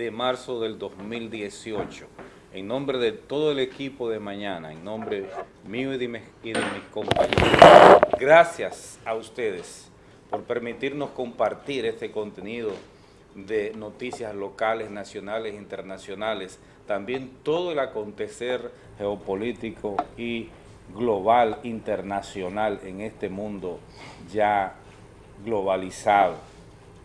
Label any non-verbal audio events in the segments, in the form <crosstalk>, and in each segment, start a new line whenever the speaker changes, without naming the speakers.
7 de marzo del 2018. En nombre de todo el equipo de mañana, en nombre mío y de mis compañeros, gracias a ustedes por permitirnos compartir este contenido de noticias locales, nacionales, internacionales, también todo el acontecer geopolítico y global, internacional en este mundo ya globalizado.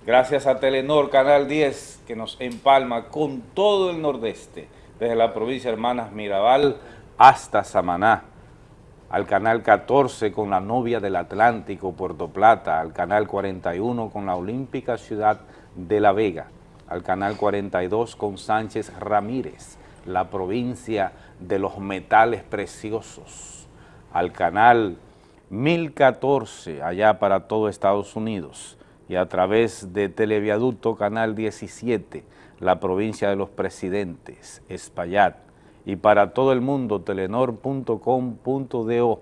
Gracias a Telenor, Canal 10, que nos empalma con todo el nordeste, desde la provincia de Hermanas Mirabal hasta Samaná, al Canal 14 con la novia del Atlántico, Puerto Plata, al Canal 41 con la Olímpica Ciudad de La Vega, al Canal 42 con Sánchez Ramírez, la provincia de los metales preciosos, al Canal 1014 allá para todo Estados Unidos y a través de Televiaducto Canal 17, la provincia de los presidentes, Espaillat, y para todo el mundo, telenor.com.do.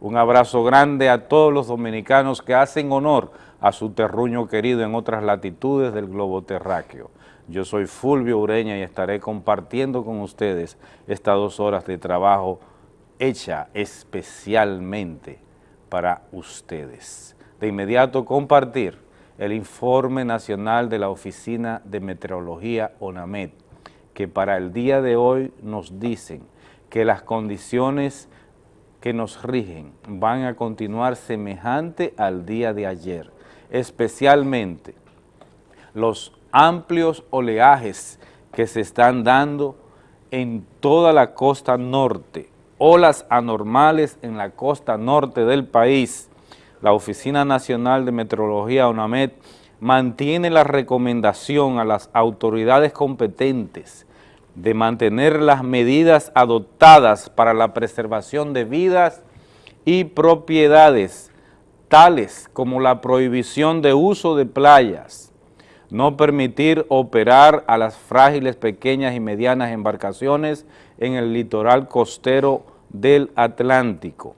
Un abrazo grande a todos los dominicanos que hacen honor a su terruño querido en otras latitudes del globo terráqueo. Yo soy Fulvio Ureña y estaré compartiendo con ustedes estas dos horas de trabajo hecha especialmente para ustedes. De inmediato compartir el informe nacional de la Oficina de Meteorología ONAMED, que para el día de hoy nos dicen que las condiciones que nos rigen van a continuar semejante al día de ayer, especialmente los amplios oleajes que se están dando en toda la costa norte, olas anormales en la costa norte del país. La Oficina Nacional de Meteorología, ONAMED, mantiene la recomendación a las autoridades competentes de mantener las medidas adoptadas para la preservación de vidas y propiedades, tales como la prohibición de uso de playas, no permitir operar a las frágiles pequeñas y medianas embarcaciones en el litoral costero del Atlántico.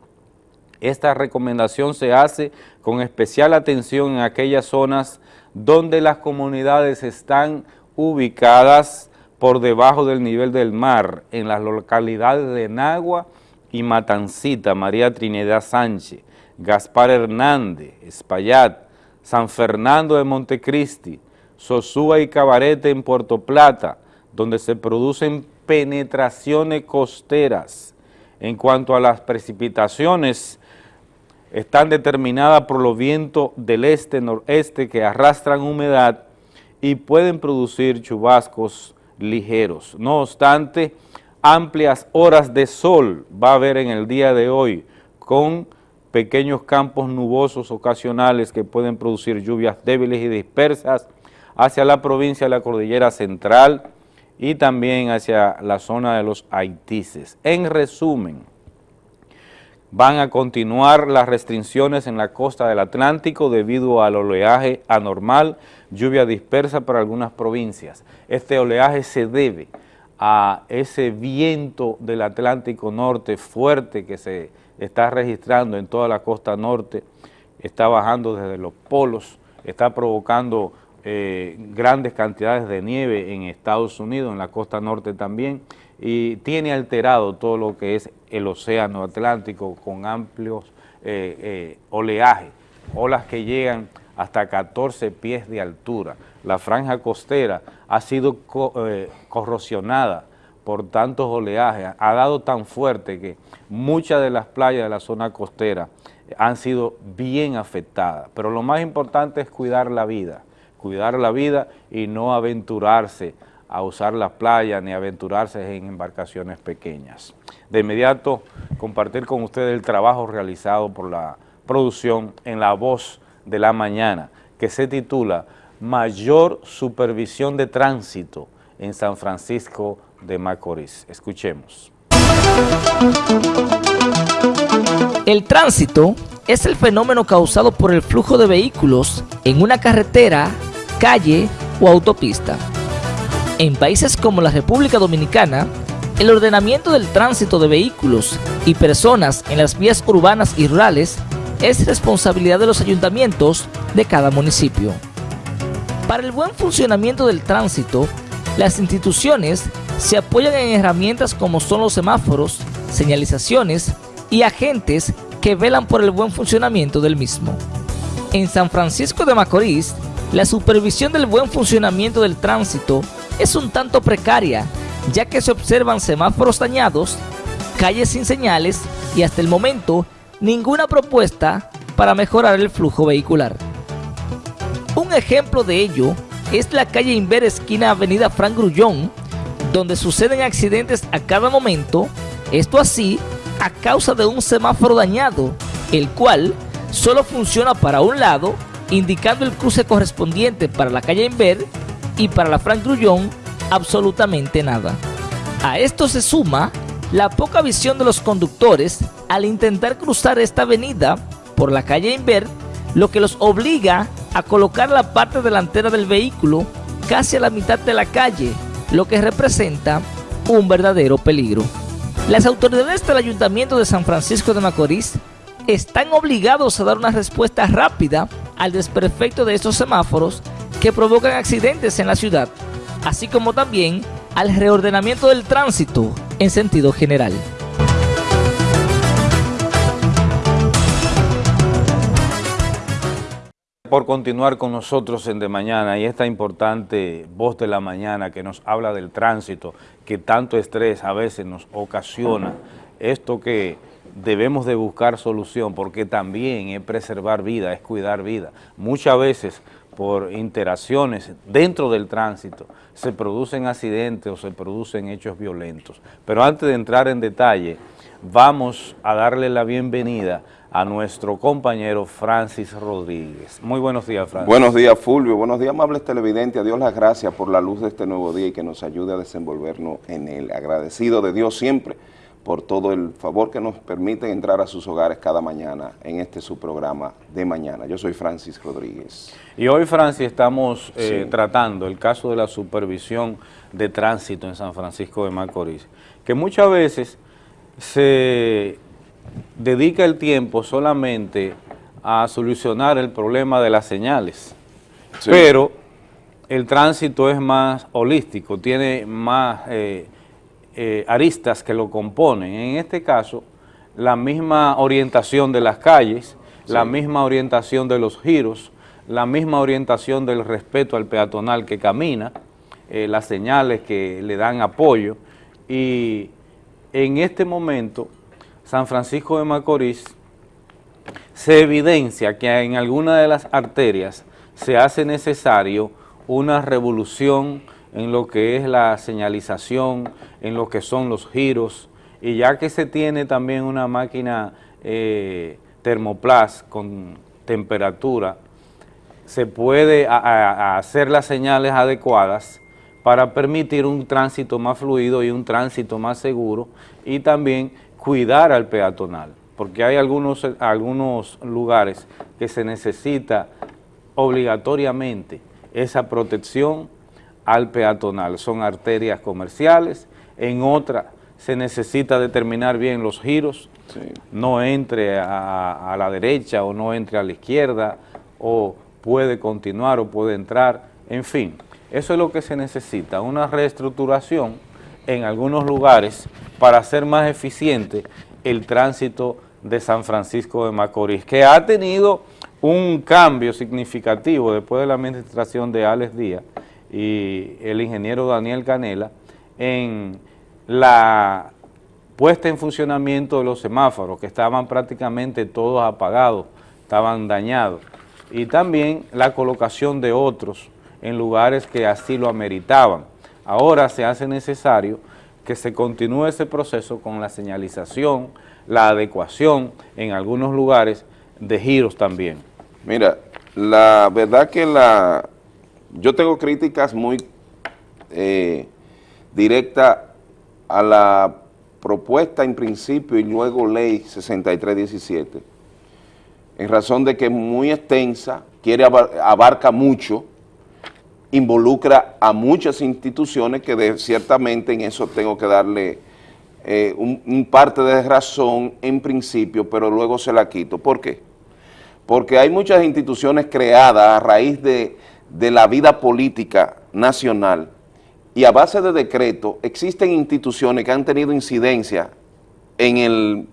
Esta recomendación se hace con especial atención en aquellas zonas donde las comunidades están ubicadas por debajo del nivel del mar en las localidades de Nagua y Matancita, María Trinidad Sánchez, Gaspar Hernández, Espaillat, San Fernando de Montecristi, Sosúa y Cabarete en Puerto Plata, donde se producen penetraciones costeras. En cuanto a las precipitaciones, están determinadas por los vientos del este-noreste que arrastran humedad y pueden producir chubascos ligeros. No obstante, amplias horas de sol va a haber en el día de hoy con pequeños campos nubosos ocasionales que pueden producir lluvias débiles y dispersas hacia la provincia de la Cordillera Central y también hacia la zona de los Haitises. En resumen, van a continuar las restricciones en la costa del Atlántico debido al oleaje anormal, lluvia dispersa para algunas provincias. Este oleaje se debe a ese viento del Atlántico Norte fuerte que se está registrando en toda la costa norte, está bajando desde los polos, está provocando eh, grandes cantidades de nieve en Estados Unidos, en la costa norte también, y tiene alterado todo lo que es el océano Atlántico con amplios eh, eh, oleajes, olas que llegan hasta 14 pies de altura. La franja costera ha sido eh, corrosionada por tantos oleajes, ha dado tan fuerte que muchas de las playas de la zona costera han sido bien afectadas. Pero lo más importante es cuidar la vida, cuidar la vida y no aventurarse a usar las playas ni aventurarse en embarcaciones pequeñas. De inmediato, compartir con ustedes el trabajo realizado por la producción en La Voz de la Mañana, que se titula Mayor Supervisión de Tránsito en San Francisco de Macorís. Escuchemos.
El tránsito es el fenómeno causado por el flujo de vehículos en una carretera, calle o autopista en países como la República Dominicana, el ordenamiento del tránsito de vehículos y personas en las vías urbanas y rurales es responsabilidad de los ayuntamientos de cada municipio. Para el buen funcionamiento del tránsito, las instituciones se apoyan en herramientas como son los semáforos, señalizaciones y agentes que velan por el buen funcionamiento del mismo. En San Francisco de Macorís, la supervisión del buen funcionamiento del tránsito es un tanto precaria, ya que se observan semáforos dañados, calles sin señales y hasta el momento ninguna propuesta para mejorar el flujo vehicular. Un ejemplo de ello es la calle Inver esquina Avenida Frank Grullón, donde suceden accidentes a cada momento, esto así a causa de un semáforo dañado, el cual solo funciona para un lado, indicando el cruce correspondiente para la calle Inver y para la Frank Grullón absolutamente nada. A esto se suma la poca visión de los conductores al intentar cruzar esta avenida por la calle Inver, lo que los obliga a colocar la parte delantera del vehículo casi a la mitad de la calle, lo que representa un verdadero peligro. Las autoridades del Ayuntamiento de San Francisco de Macorís están obligados a dar una respuesta rápida al desperfecto de estos semáforos que provocan accidentes en la ciudad, así como también al reordenamiento del tránsito en sentido general.
por continuar con nosotros en De Mañana y esta importante voz de la mañana que nos habla del tránsito, que tanto estrés a veces nos ocasiona, esto que debemos de buscar solución porque también es preservar vida, es cuidar vida. Muchas veces por interacciones dentro del tránsito se producen accidentes o se producen hechos violentos. Pero antes de entrar en detalle, vamos a darle la bienvenida a nuestro compañero Francis Rodríguez. Muy buenos días, Francis.
Buenos días, Fulvio. Buenos días, amables televidentes. A Dios las gracias por la luz de este nuevo día y que nos ayude a desenvolvernos en él. Agradecido de Dios siempre por todo el favor que nos permite entrar a sus hogares cada mañana en este su programa de mañana. Yo soy Francis Rodríguez.
Y hoy, Francis, estamos eh, tratando el caso de la supervisión de tránsito en San Francisco de Macorís, que muchas veces se dedica el tiempo solamente a solucionar el problema de las señales, pero el tránsito es más holístico, tiene más eh, eh, aristas que lo componen. En este caso, la misma orientación de las calles, la misma orientación de los giros, la misma orientación del respeto al peatonal que camina, eh, las señales que le dan apoyo y en este momento San Francisco de Macorís, se evidencia que en alguna de las arterias se hace necesario una revolución en lo que es la señalización, en lo que son los giros, y ya que se tiene también una máquina eh, termoplas con temperatura, se puede hacer las señales adecuadas para permitir un tránsito más fluido y un tránsito más seguro y también cuidar al peatonal, porque hay algunos, algunos lugares que se necesita obligatoriamente esa protección al peatonal. Son arterias comerciales, en otras se necesita determinar bien los giros, no entre a, a, la derecha o no entre a la izquierda, o puede continuar o puede entrar, en fin, eso es lo que se necesita, una reestructuración en algunos lugares para hacer más eficiente el tránsito de San Francisco de Macorís, que ha tenido un cambio significativo después de la administración de Alex Díaz y el ingeniero Daniel Canela en la puesta en funcionamiento de los semáforos, que estaban prácticamente todos apagados, estaban dañados, y también la colocación de otros en lugares que así lo ameritaban. Ahora se hace necesario que se continúe ese proceso con la señalización, la adecuación en algunos lugares de giros también.
Mira, la verdad que la yo tengo críticas muy eh, directas a la propuesta en principio y luego ley 6317, en razón de que es muy extensa, quiere abarca mucho, involucra a muchas instituciones que ciertamente en eso tengo que darle eh, un, parte de razón en principio, pero luego se la quito. ¿Por qué? Porque hay muchas instituciones creadas a raíz de, de la vida política nacional y a base de decreto existen instituciones que han tenido incidencia en, el,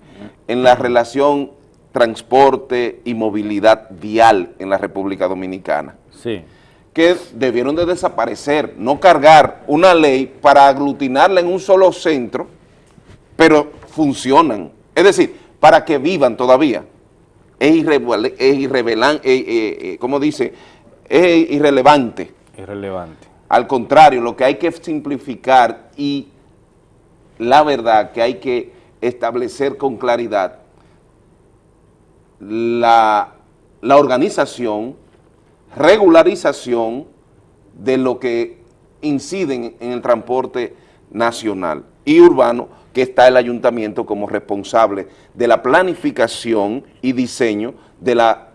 en la relación transporte y movilidad vial en la República Dominicana.
Sí.
Que debieron de desaparecer, no cargar una ley para aglutinarla en un solo centro, pero funcionan. Es decir, para que vivan todavía. Es, irrelevante, eh, eh, eh, como dice, es irrelevante.
Irrelevante.
Al contrario, lo que hay que simplificar y la verdad que hay que establecer con claridad la, organización, regularización de lo que inciden en el transporte nacional y urbano, que está el ayuntamiento como responsable de la planificación y diseño de la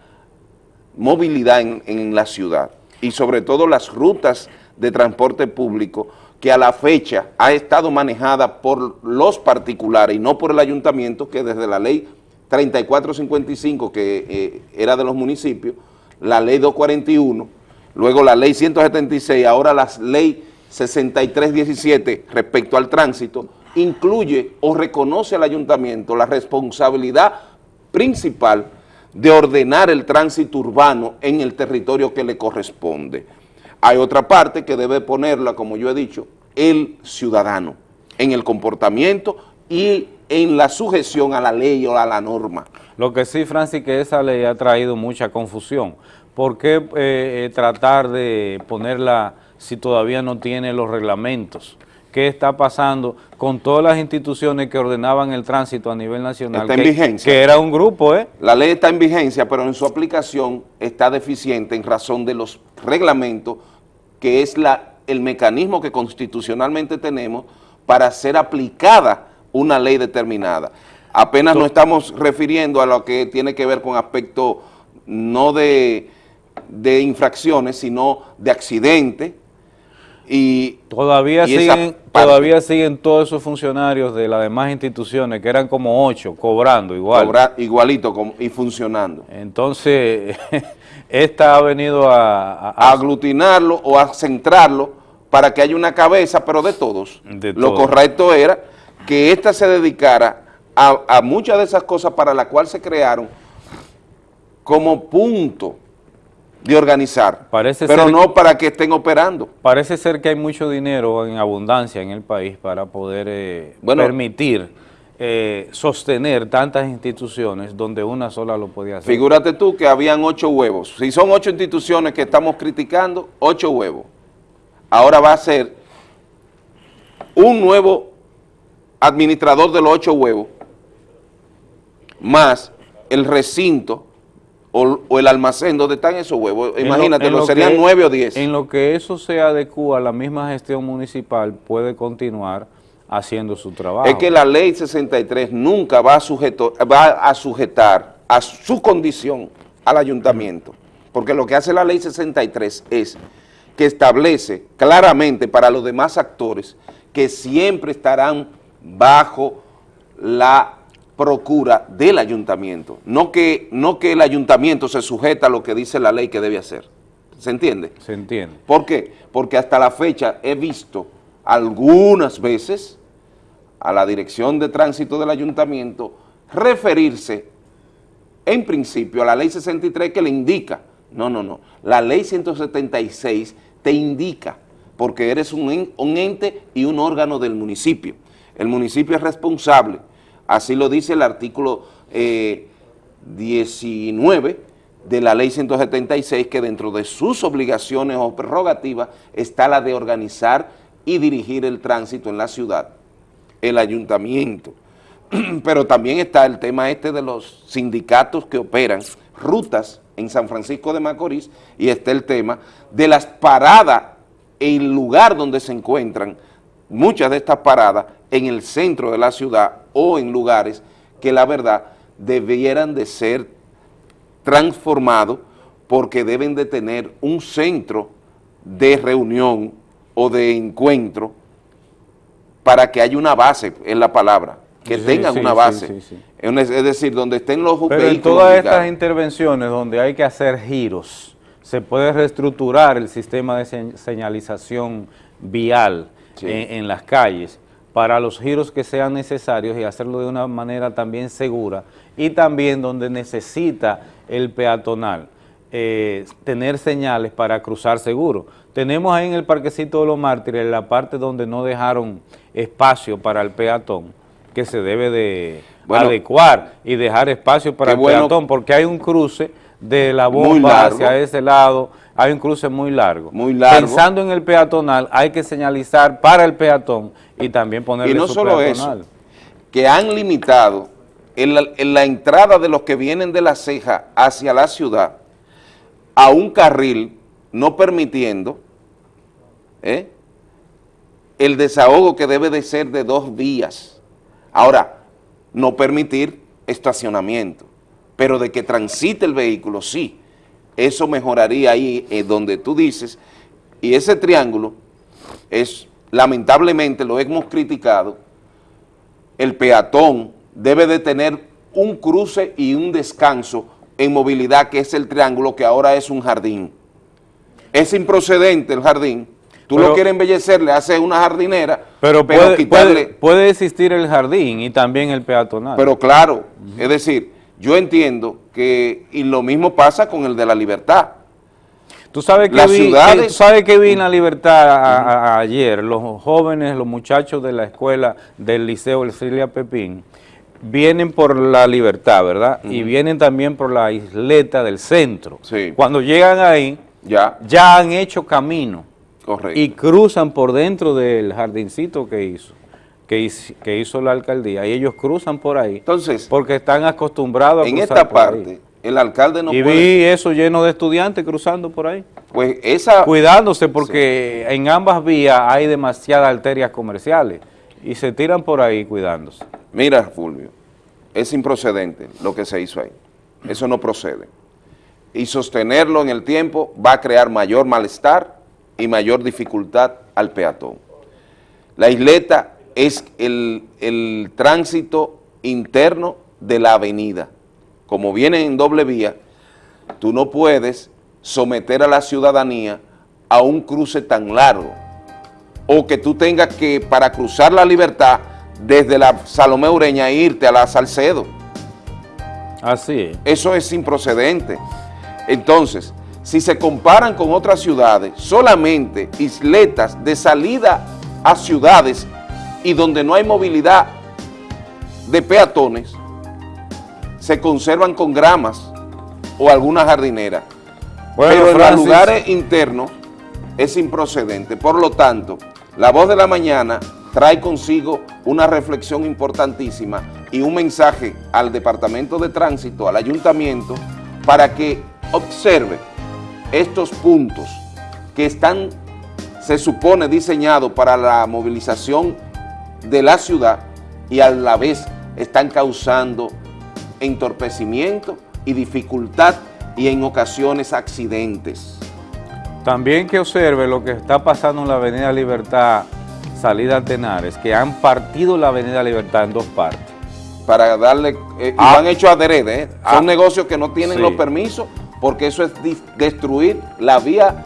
movilidad en la ciudad y sobre todo las rutas de transporte público que a la fecha ha estado manejada por los particulares y no por el ayuntamiento que desde la ley 3455 que eh, era de los municipios, la ley 241, luego la ley 176, ahora la ley 6317 respecto al tránsito, incluye o reconoce al ayuntamiento la responsabilidad principal de ordenar el tránsito urbano en el territorio que le corresponde. Hay otra parte que debe ponerla, como yo he dicho, el ciudadano, en el comportamiento y en la sujeción a la ley o a la norma.
Lo que sí, Francis, que esa ley ha traído mucha confusión. ¿Por qué eh, tratar de ponerla si todavía no tiene los reglamentos? ¿Qué está pasando con todas las instituciones que ordenaban el tránsito a nivel nacional?
Está en vigencia.
Que era un grupo, ¿eh?
La ley está en vigencia, pero en su aplicación está deficiente en razón de los reglamentos, que es la, el mecanismo que constitucionalmente tenemos para ser aplicada una ley determinada. Apenas nos estamos refiriendo a lo que tiene que ver con aspectos no de, infracciones, sino de accidentes. Y,
todavía, siguen, todavía siguen todos esos funcionarios de las demás instituciones, que eran como ocho, cobrando igual.
igualito y funcionando.
Entonces, <laughs> esta ha venido a,
a, aglutinarlo o a centrarlo para que haya una cabeza, pero de todos. Lo correcto era que ésta se dedicara a, muchas de esas cosas para las cuales se crearon como punto de organizar,
parece
pero no para que estén operando.
Parece ser que hay mucho dinero en abundancia en el país para poder eh, permitir eh, sostener tantas instituciones donde una sola lo podía hacer.
Figúrate tú que habían ocho huevos. Si son ocho instituciones que estamos criticando, ocho huevos. Ahora va a ser un nuevo administrador de los ocho huevos, más el recinto o, el almacén donde están esos huevos, imagínate, lo, serían nueve o diez.
En lo que eso se adecua a la misma gestión municipal, puede continuar haciendo su trabajo.
Es que la ley 63 nunca va a, sujeto, va a sujetar a su condición al ayuntamiento, porque lo que hace la ley 63 es que establece claramente para los demás actores que siempre estarán bajo la procura del ayuntamiento, no que, no que el ayuntamiento se sujeta a lo que dice la ley que debe hacer. ¿Se entiende?
Se entiende.
¿Por qué? Porque hasta la fecha he visto algunas veces a la dirección de tránsito del ayuntamiento referirse en principio a la ley 63 que le indica, no, no, no, la ley 176 te indica porque eres un, ente y un órgano del municipio. El municipio es responsable, así lo dice el artículo 19 eh, de la ley 176, que dentro de sus obligaciones o prerrogativas está la de organizar y dirigir el tránsito en la ciudad, el ayuntamiento. <clears throat> Pero también está el tema este de los sindicatos que operan rutas en San Francisco de Macorís y está el tema de las paradas en el lugar donde se encuentran muchas de estas paradas en el centro de la ciudad o en lugares que la verdad debieran de ser transformados porque deben de tener un centro de reunión o de encuentro para que haya una base, en la palabra, que tengan una base. es decir, donde estén los
Pero en todas estas intervenciones donde hay que hacer giros, se puede reestructurar el sistema de señalización vial en, en las calles para los giros que sean necesarios y hacerlo de una manera también segura y también donde necesita el peatonal eh, tener señales para cruzar seguro. Tenemos ahí en el Parquecito de los Mártires la parte donde no dejaron espacio para el peatón, que se debe de adecuar y dejar espacio para el peatón, porque hay un cruce de la bomba hacia ese lado, hay un cruce muy largo.
Muy largo.
Pensando en el peatonal, hay que señalizar para el peatón y también ponerle
Y no solo eso, que han limitado en la, entrada de los que vienen de la ceja hacia la ciudad a un carril, no permitiendo ¿eh? el desahogo que debe de ser de dos vías. Ahora, no permitir estacionamiento, pero de que transite el vehículo, sí. Eso mejoraría ahí eh, donde tú dices, y ese triángulo es, lamentablemente, lo hemos criticado, el peatón debe de tener un cruce y un descanso en movilidad, que es el triángulo, que ahora es un jardín. Es improcedente el jardín, tú lo quieres embellecer, le haces una jardinera,
pero, puede, quitarle... Puede, existir el jardín y también el peatonal.
Pero claro, es decir, yo entiendo que, y lo mismo pasa con el de la libertad,
Tú sabes que, vi, sabes que vi en la libertad ayer, los jóvenes, los muchachos de la escuela del Liceo Elcilia Pepín, vienen por la libertad, ¿verdad? Y vienen también por la isleta del centro.
Sí.
Cuando llegan ahí, ya, ya han hecho camino.
Correcto.
Y cruzan por dentro del jardincito que hizo, que hizo, la alcaldía. Y ellos cruzan por ahí.
Entonces,
porque están acostumbrados
a en esta parte, el alcalde no
y vi eso lleno de estudiantes cruzando por ahí.
Pues esa...
Cuidándose porque en ambas vías hay demasiadas arterias comerciales y se tiran por ahí cuidándose.
Mira, Fulvio, es improcedente lo que se hizo ahí. Eso no procede. Y sostenerlo en el tiempo va a crear mayor malestar y mayor dificultad al peatón. La isleta es el, el tránsito interno de la avenida como viene en doble vía, tú no puedes someter a la ciudadanía a un cruce tan largo o que tú tengas que, para cruzar la libertad, desde la Salomé Ureña irte a la Salcedo.
Así es.
Eso es improcedente. Entonces, si se comparan con otras ciudades, solamente isletas de salida a ciudades y donde no hay movilidad de peatones, se conservan con gramas o alguna jardinera. Pero en los lugares internos es improcedente. Por lo tanto, la voz de la mañana trae consigo una reflexión importantísima y un mensaje al Departamento de Tránsito, al Ayuntamiento, para que observe estos puntos que están, se supone, diseñados para la movilización de la ciudad y a la vez están causando entorpecimiento y dificultad y en ocasiones accidentes.
También que observe lo que está pasando en la Avenida Libertad, salida a Tenares, que han partido la Avenida Libertad en dos partes.
Para darle, eh, y lo ah. han hecho adrede, ¿eh? son ah. negocios que no tienen los permisos, porque eso es destruir la vía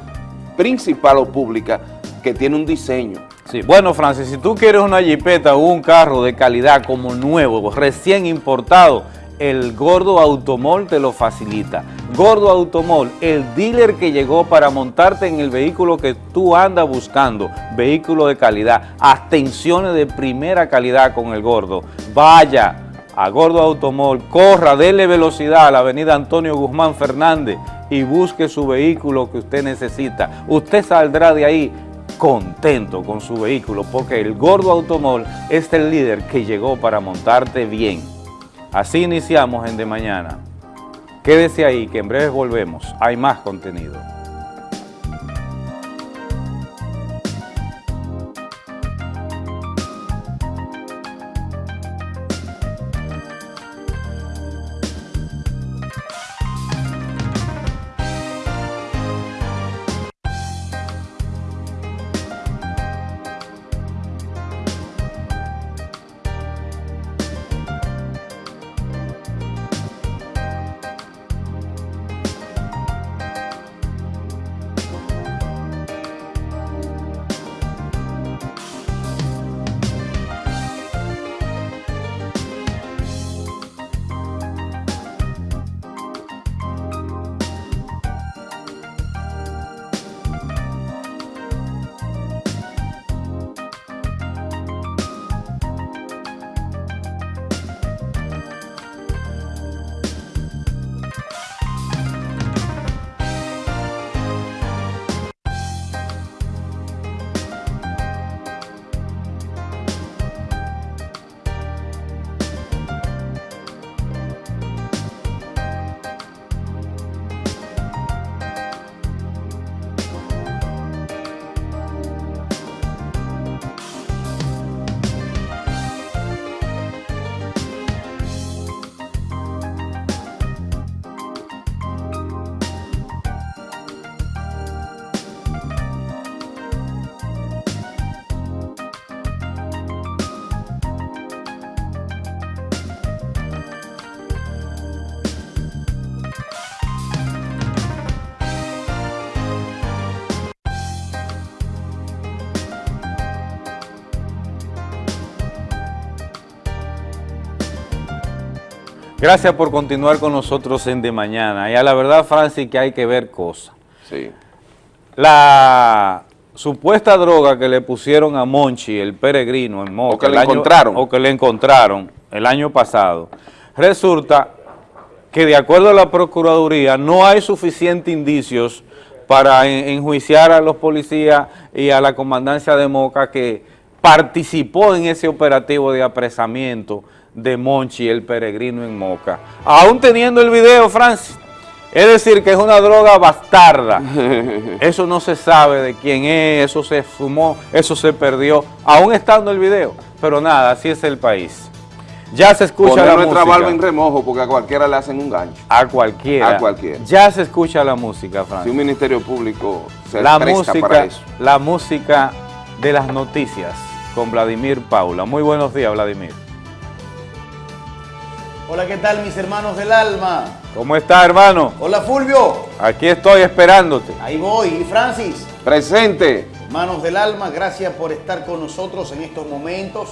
principal o pública que tiene un diseño.
Sí, bueno Francis, si tú quieres una jipeta o un carro de calidad como nuevo, recién importado, el Gordo Automol te lo facilita. Gordo Automol, el dealer que llegó para montarte en el vehículo que tú andas buscando, vehículo de calidad, atenciones de primera calidad con el Gordo. Vaya a Gordo Automol, corra, dele velocidad a la avenida Antonio Guzmán Fernández y busque su vehículo que usted necesita. Usted saldrá de ahí contento con su vehículo porque el Gordo Automol es el líder que llegó para montarte bien. Así iniciamos en De Mañana. Quédese ahí que en breve volvemos. Hay más contenido. Gracias por continuar con nosotros en De Mañana. Y a la verdad, Francis, que hay que ver cosas.
Sí.
La supuesta droga que le pusieron a Monchi, el peregrino en Moca.
O que le
año-
encontraron.
O que le encontraron el año pasado. Resulta que de acuerdo a la Procuraduría no hay suficientes indicios para en- enjuiciar a los policías y a la comandancia de Moca que participó en ese operativo de apresamiento de Monchi, el peregrino en Moca. Aún teniendo el video, Francis. Es decir, que es una droga bastarda. <laughs> Eso no se sabe de quién es, eso se fumó, eso se perdió, aún estando el video. Pero nada, así es el país. Ya se escucha
Poner
la
nuestra
música.
barba en remojo porque a cualquiera le hacen un gancho.
A cualquiera.
A cualquiera.
Ya se escucha la música,
Si
Francis.
un ministerio público se
La
presta para
música,
eso.
la música de las noticias con Vladimir Paula. Muy buenos días, Vladimir.
Hola, ¿qué tal mis hermanos del alma?
¿Cómo está, hermano?
Hola Fulvio,
Aquí estoy esperándote.
ahí voy. Y Francis,
Presente.
hermanos del alma, gracias por estar con nosotros en estos momentos.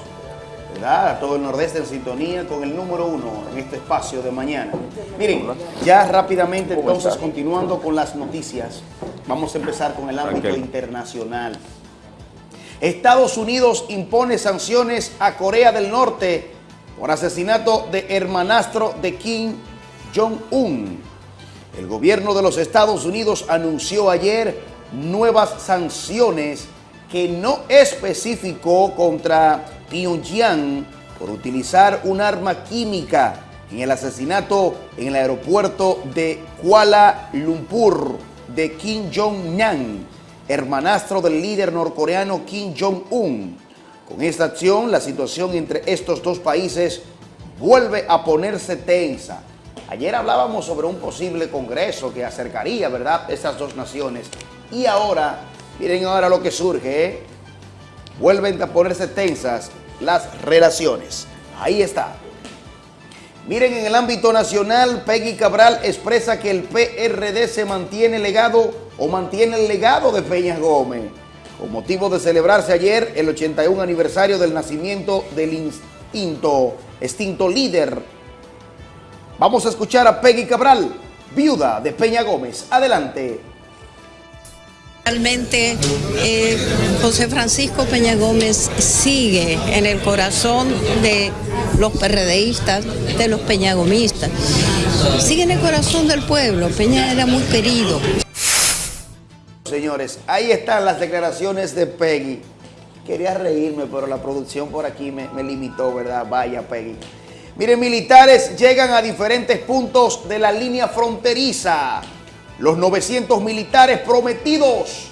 ¿verdad? A todo el Nordeste en sintonía con el número uno en este espacio de mañana. Miren, ya rápidamente entonces continuando con las noticias, vamos a empezar con el ámbito internacional. Estados Unidos impone sanciones a Corea del Norte por asesinato de hermanastro de Kim Jong-un. El gobierno de los Estados Unidos anunció ayer nuevas sanciones que no especificó contra Pyongyang por utilizar un arma química en el asesinato en el aeropuerto de Kuala Lumpur de Kim Jong-nam, hermanastro del líder norcoreano Kim Jong-un. Con esta acción, la situación entre estos dos países vuelve a ponerse tensa. Ayer hablábamos sobre un posible congreso que acercaría, ¿verdad?, esas dos naciones. Y ahora, miren ahora lo que surge, ¿eh? Vuelven a ponerse tensas las relaciones. Ahí está. Miren, en el ámbito nacional, Peggy Cabral expresa que el PRD se mantiene legado o mantiene el legado de Peña Gómez. Con motivo de celebrarse ayer el 81 aniversario del nacimiento del instinto, extinto líder. Vamos a escuchar a Peggy Cabral, viuda de Peña Gómez. Adelante.
Realmente eh, José Francisco Peña Gómez sigue en el corazón de los PRDistas, de los peñagomistas. Sigue en el corazón del pueblo. Peña era muy querido.
Señores, ahí están las declaraciones de Peggy. Quería reírme, pero la producción por aquí me, limitó, ¿verdad? Vaya, Peggy. Miren, militares llegan a diferentes puntos de la línea fronteriza. Los 900 militares prometidos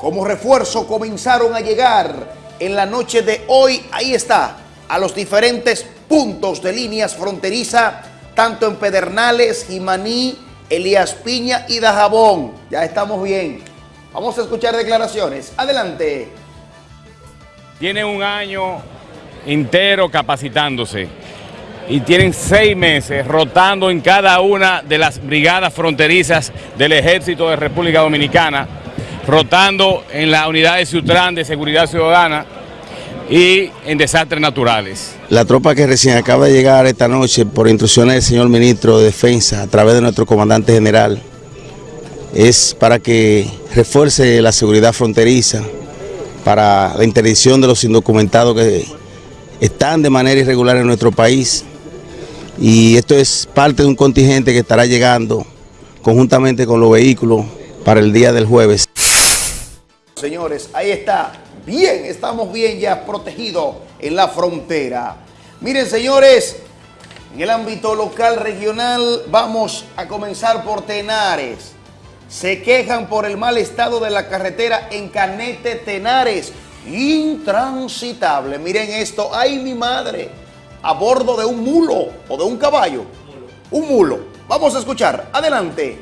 como refuerzo comenzaron a llegar en la noche de hoy. Ahí está, a los diferentes puntos de líneas fronteriza, tanto en Pedernales, Jimaní, Elías Piña y Dajabón. Ya estamos bien. Vamos a escuchar declaraciones. Adelante.
Tienen un año entero capacitándose y tienen seis meses rotando en cada una de las brigadas fronterizas del Ejército de República Dominicana, rotando en la unidad de Ciutrán de Seguridad Ciudadana y en desastres naturales.
La tropa que recién acaba de llegar esta noche por instrucciones del señor ministro de Defensa a través de nuestro comandante general es para que refuerce la seguridad fronteriza, para la interdicción de los indocumentados que están de manera irregular en nuestro país. Y esto es parte de un contingente que estará llegando conjuntamente con los vehículos para el día del jueves.
Señores, ahí está. Bien, estamos bien ya protegidos en la frontera. Miren, señores, en el ámbito local, regional, vamos a comenzar por Tenares. Se quejan por el mal estado de la carretera en Canete Tenares. Intransitable. Miren esto. ¡Ay, mi madre! A bordo de un mulo o de un caballo. Un mulo. Vamos a escuchar. Adelante.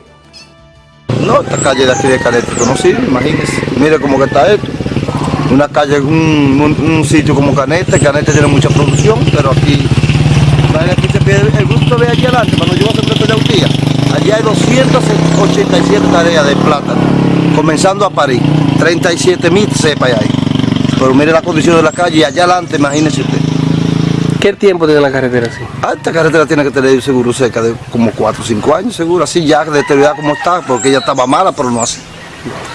No, esta calle de aquí de Canete imagínense. Mire cómo está esto. Una calle, un, un- un sitio como Canete, Canete tiene mucha producción, pero aquí, aquí se pierde, el gusto ve allí adelante, cuando yo voy a de un día, allí hay 287 tareas de plátano, comenzando a París, 37 mil cepas hay ahí. Pero mire la condición de la calle y allá adelante, imagínese usted.
¿Qué tiempo tiene la carretera así?
Ah, esta carretera tiene que tener seguro cerca de como 4 o 5 años, seguro, así ya deteriorada como está, porque ella estaba mala, pero no así.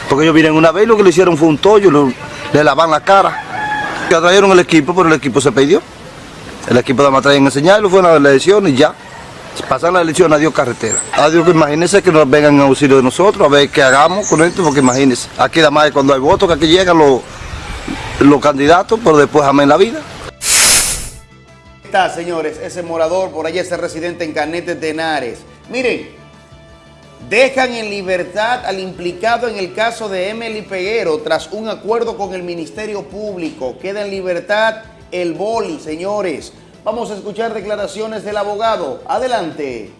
Porque ellos vienen una vez y lo que le hicieron fue un tollo, lo- le lavan la cara. Ya trajeron el equipo, pero el equipo se perdió. El equipo de a enseñarlo, fue una elección y ya. Pasan la elección, adiós carretera. Adiós, que imagínense que nos vengan en auxilio de nosotros, a ver qué hagamos con esto, porque imagínense, aquí nada más es cuando hay votos, que aquí llegan los, los candidatos, pero después amén la vida.
está, señores, ese morador, por allá ese residente en Canete Tenares. Miren, dejan en libertad al implicado en el caso de Emily Peguero tras un acuerdo con el Ministerio Público. Queda en libertad el boli, señores. Vamos a escuchar declaraciones del abogado. Adelante.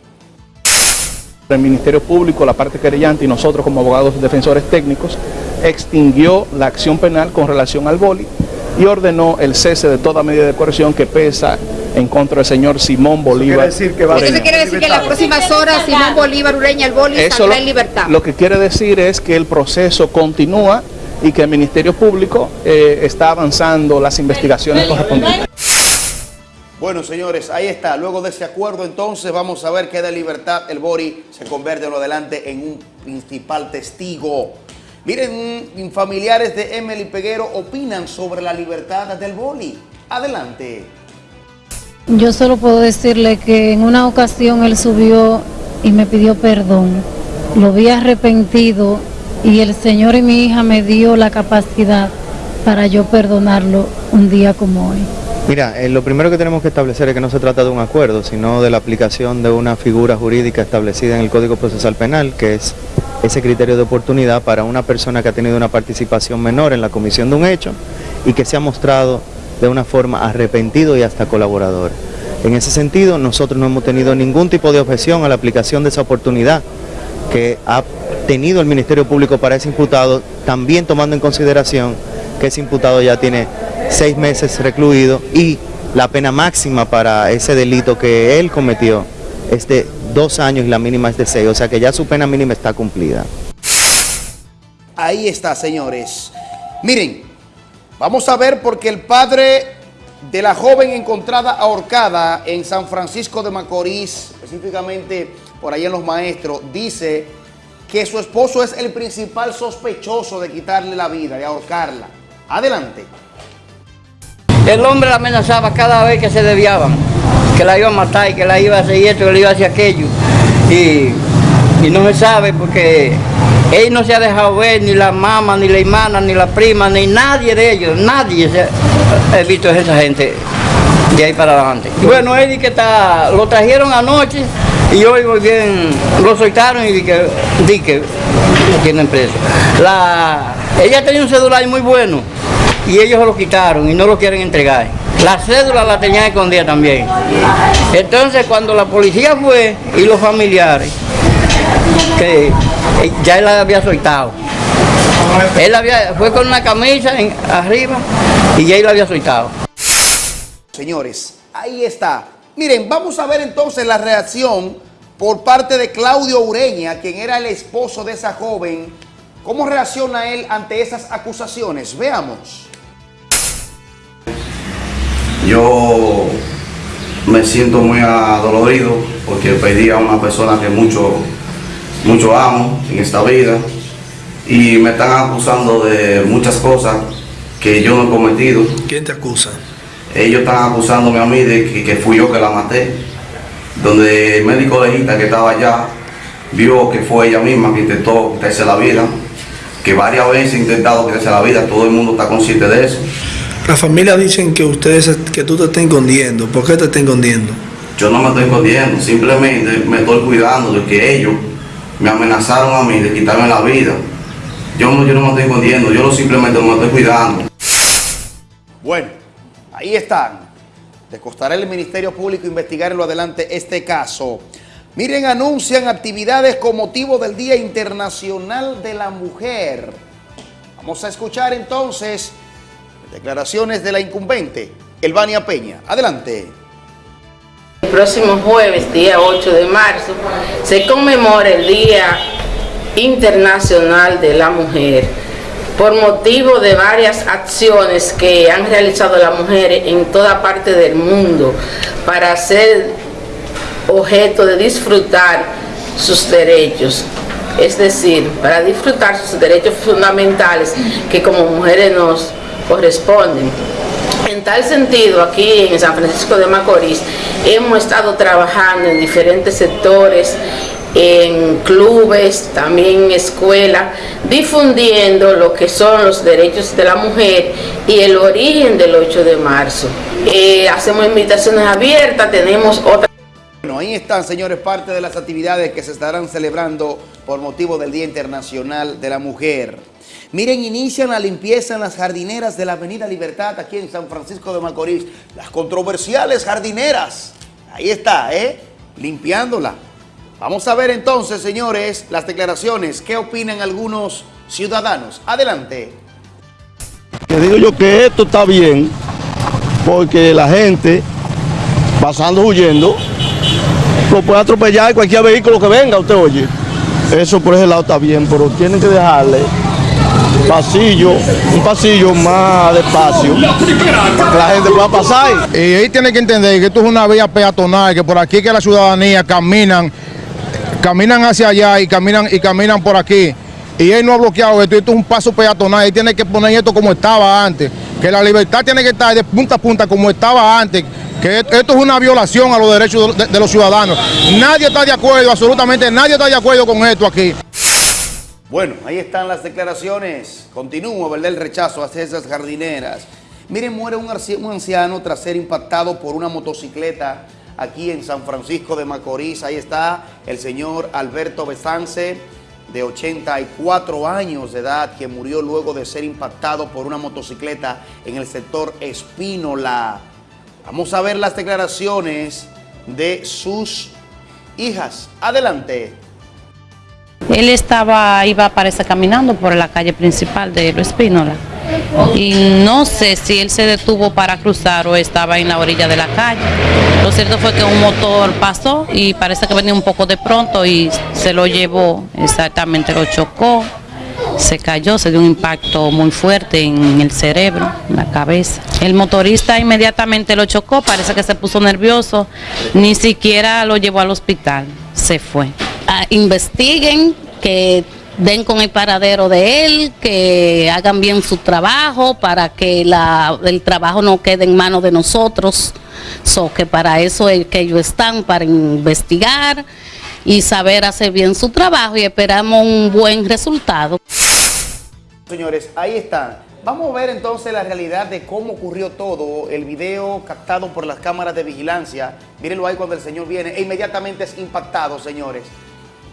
El Ministerio Público, la parte querellante y nosotros como abogados defensores técnicos extinguió la acción penal con relación al boli y ordenó el cese de toda medida de coerción que pesa en contra del señor Simón Bolívar.
Eso
Ureña.
quiere decir que en las próximas horas Simón Bolívar Ureña, el boli,
Eso
saldrá
lo,
en libertad.
lo que quiere decir es que el proceso continúa y que el Ministerio Público eh, está avanzando las investigaciones correspondientes.
Bueno, señores, ahí está. Luego de ese acuerdo, entonces, vamos a ver queda en libertad. El Bori se convierte en lo adelante en un principal testigo. Miren, familiares de Emily Peguero opinan sobre la libertad del Boli. Adelante.
Yo solo puedo decirle que en una ocasión él subió y me pidió perdón. Lo vi arrepentido y el Señor y mi hija me dio la capacidad para yo perdonarlo un día como hoy.
Mira, eh, lo primero que tenemos que establecer es que no se trata de un acuerdo, sino de la aplicación de una figura jurídica establecida en el Código Procesal Penal, que es ese criterio de oportunidad para una persona que ha tenido una participación menor en la comisión de un hecho y que se ha mostrado de una forma arrepentido y hasta colaborador. En ese sentido, nosotros no hemos tenido ningún tipo de objeción a la aplicación de esa oportunidad que ha tenido el Ministerio Público para ese imputado, también tomando en consideración que ese imputado ya tiene seis meses recluido y la pena máxima para ese delito que él cometió es de dos años y la mínima es de seis, o sea que ya su pena mínima está cumplida.
Ahí está, señores. Miren, vamos a ver porque el padre de la joven encontrada ahorcada en San Francisco de Macorís, específicamente por ahí en Los Maestros, dice que su esposo es el principal sospechoso de quitarle la vida, de ahorcarla. Adelante.
El hombre la amenazaba cada vez que se desviaban, que la iba a matar y que la iba a hacer esto, que la iba a hacer aquello. Y, y no se sabe porque él no se ha dejado ver, ni la mamá, ni la hermana, ni la prima, ni nadie de ellos, nadie se ha visto a esa gente de ahí para adelante. Bueno, él dice que está, lo trajeron anoche y hoy muy bien lo soltaron y di que, di que lo tienen preso. La, ella tenía un celular muy bueno y ellos lo quitaron y no lo quieren entregar. La cédula la tenían escondida también. Entonces cuando la policía fue y los familiares, que eh, ya él la había soltado. Él había, fue con una camisa en- arriba y ya él la había soltado.
Señores, ahí está. Miren, vamos a ver entonces la reacción por parte de Claudio Ureña, quien era el esposo de esa joven. ¿Cómo reacciona él ante esas acusaciones? Veamos.
Yo me siento muy adolorido porque perdí a una persona que mucho, mucho amo en esta vida y me están acusando de muchas cosas que yo no he cometido.
¿Quién te acusa?
Ellos están acusándome a mí de que, que fui yo que la maté, donde el médico legista que estaba allá vio que fue ella misma que intentó quitarse la vida, que varias veces ha intentado quitarse la vida, todo el mundo está consciente de eso.
La familia dicen que ustedes que tú te estás escondiendo. ¿Por qué te estás escondiendo?
Yo no me estoy escondiendo, simplemente me estoy cuidando de que ellos me amenazaron a mí de quitarme la vida. Yo no, yo no me estoy escondiendo, yo simplemente me estoy cuidando.
Bueno, ahí están. Le costará al Ministerio Público investigar en lo adelante este caso. Miren, anuncian actividades con motivo del Día Internacional de la Mujer. Vamos a escuchar entonces declaraciones de la incumbente, Elvania Peña. Adelante.
El próximo jueves, día 8 de marzo, se conmemora el Día Internacional de la Mujer. por motivo de varias acciones que han realizado las mujeres en toda parte del mundo para ser objeto de disfrutar sus derechos es decir, para disfrutar sus derechos fundamentales que como mujeres nos corresponden. En tal sentido, aquí en San Francisco de Macorís hemos estado trabajando en diferentes sectores, en clubes, también en escuelas, difundiendo lo que son los derechos de la mujer y el origen del 8 de marzo. Eh, hacemos invitaciones abiertas, tenemos otras...
Bueno, ahí están, señores, parte de las actividades que se estarán celebrando por motivo del Día Internacional de la Mujer. Miren, inician la limpieza en las jardineras de la Avenida Libertad aquí en San Francisco de Macorís. Las controversiales jardineras. Ahí está, ¿eh? Limpiándola. Vamos a ver entonces, señores, las declaraciones. ¿Qué opinan algunos ciudadanos? Adelante.
Te digo yo que esto está bien porque la gente pasando huyendo lo puede atropellar cualquier vehículo que venga, usted oye. Eso por ese lado está bien, pero tienen que dejarle pasillo, un pasillo más despacio, para que la gente pueda pasar.
Y ahí tiene que entender que esto es una vía peatonal, que por aquí que la ciudadanía caminan, caminan hacia allá y caminan y caminan por aquí. Y él no ha bloqueado esto, esto es un paso peatonal, y tiene que poner esto como estaba antes, que la libertad tiene que estar de punta a punta como estaba antes, que esto es una violación a los derechos de, los ciudadanos. Nadie está de acuerdo, absolutamente nadie está de acuerdo con esto aquí.
Bueno, ahí están las declaraciones. Continúo, ¿verdad? El rechazo hacia esas jardineras. Miren, muere un anciano tras ser impactado por una motocicleta aquí en San Francisco de Macorís. Ahí está el señor Alberto Besance, de 84 años de edad, que murió luego de ser impactado por una motocicleta en el sector Espínola. Vamos a ver las declaraciones de sus hijas. Adelante.
Él estaba, iba, parece, caminando por la calle principal de Lo Espínola. Y no sé si él se detuvo para cruzar o estaba en la orilla de la calle. Lo cierto fue que un motor pasó y parece que venía un poco de pronto y se lo llevó, exactamente lo chocó se cayó, se dio un impacto muy fuerte en el cerebro, en la cabeza. El motorista inmediatamente lo chocó, parece que se puso nervioso, ni siquiera lo llevó al hospital, se fue.
Ah, investiguen, que den con el paradero de él, que hagan bien su trabajo para que el trabajo no quede en manos de nosotros. So, que para eso es que ellos están, para investigar y saber hacer bien su trabajo y esperamos un buen resultado.
Señores, ahí está. Vamos a ver entonces la realidad de cómo ocurrió todo, el video captado por las cámaras de vigilancia. Mírenlo ahí cuando el señor viene e inmediatamente es impactado, señores.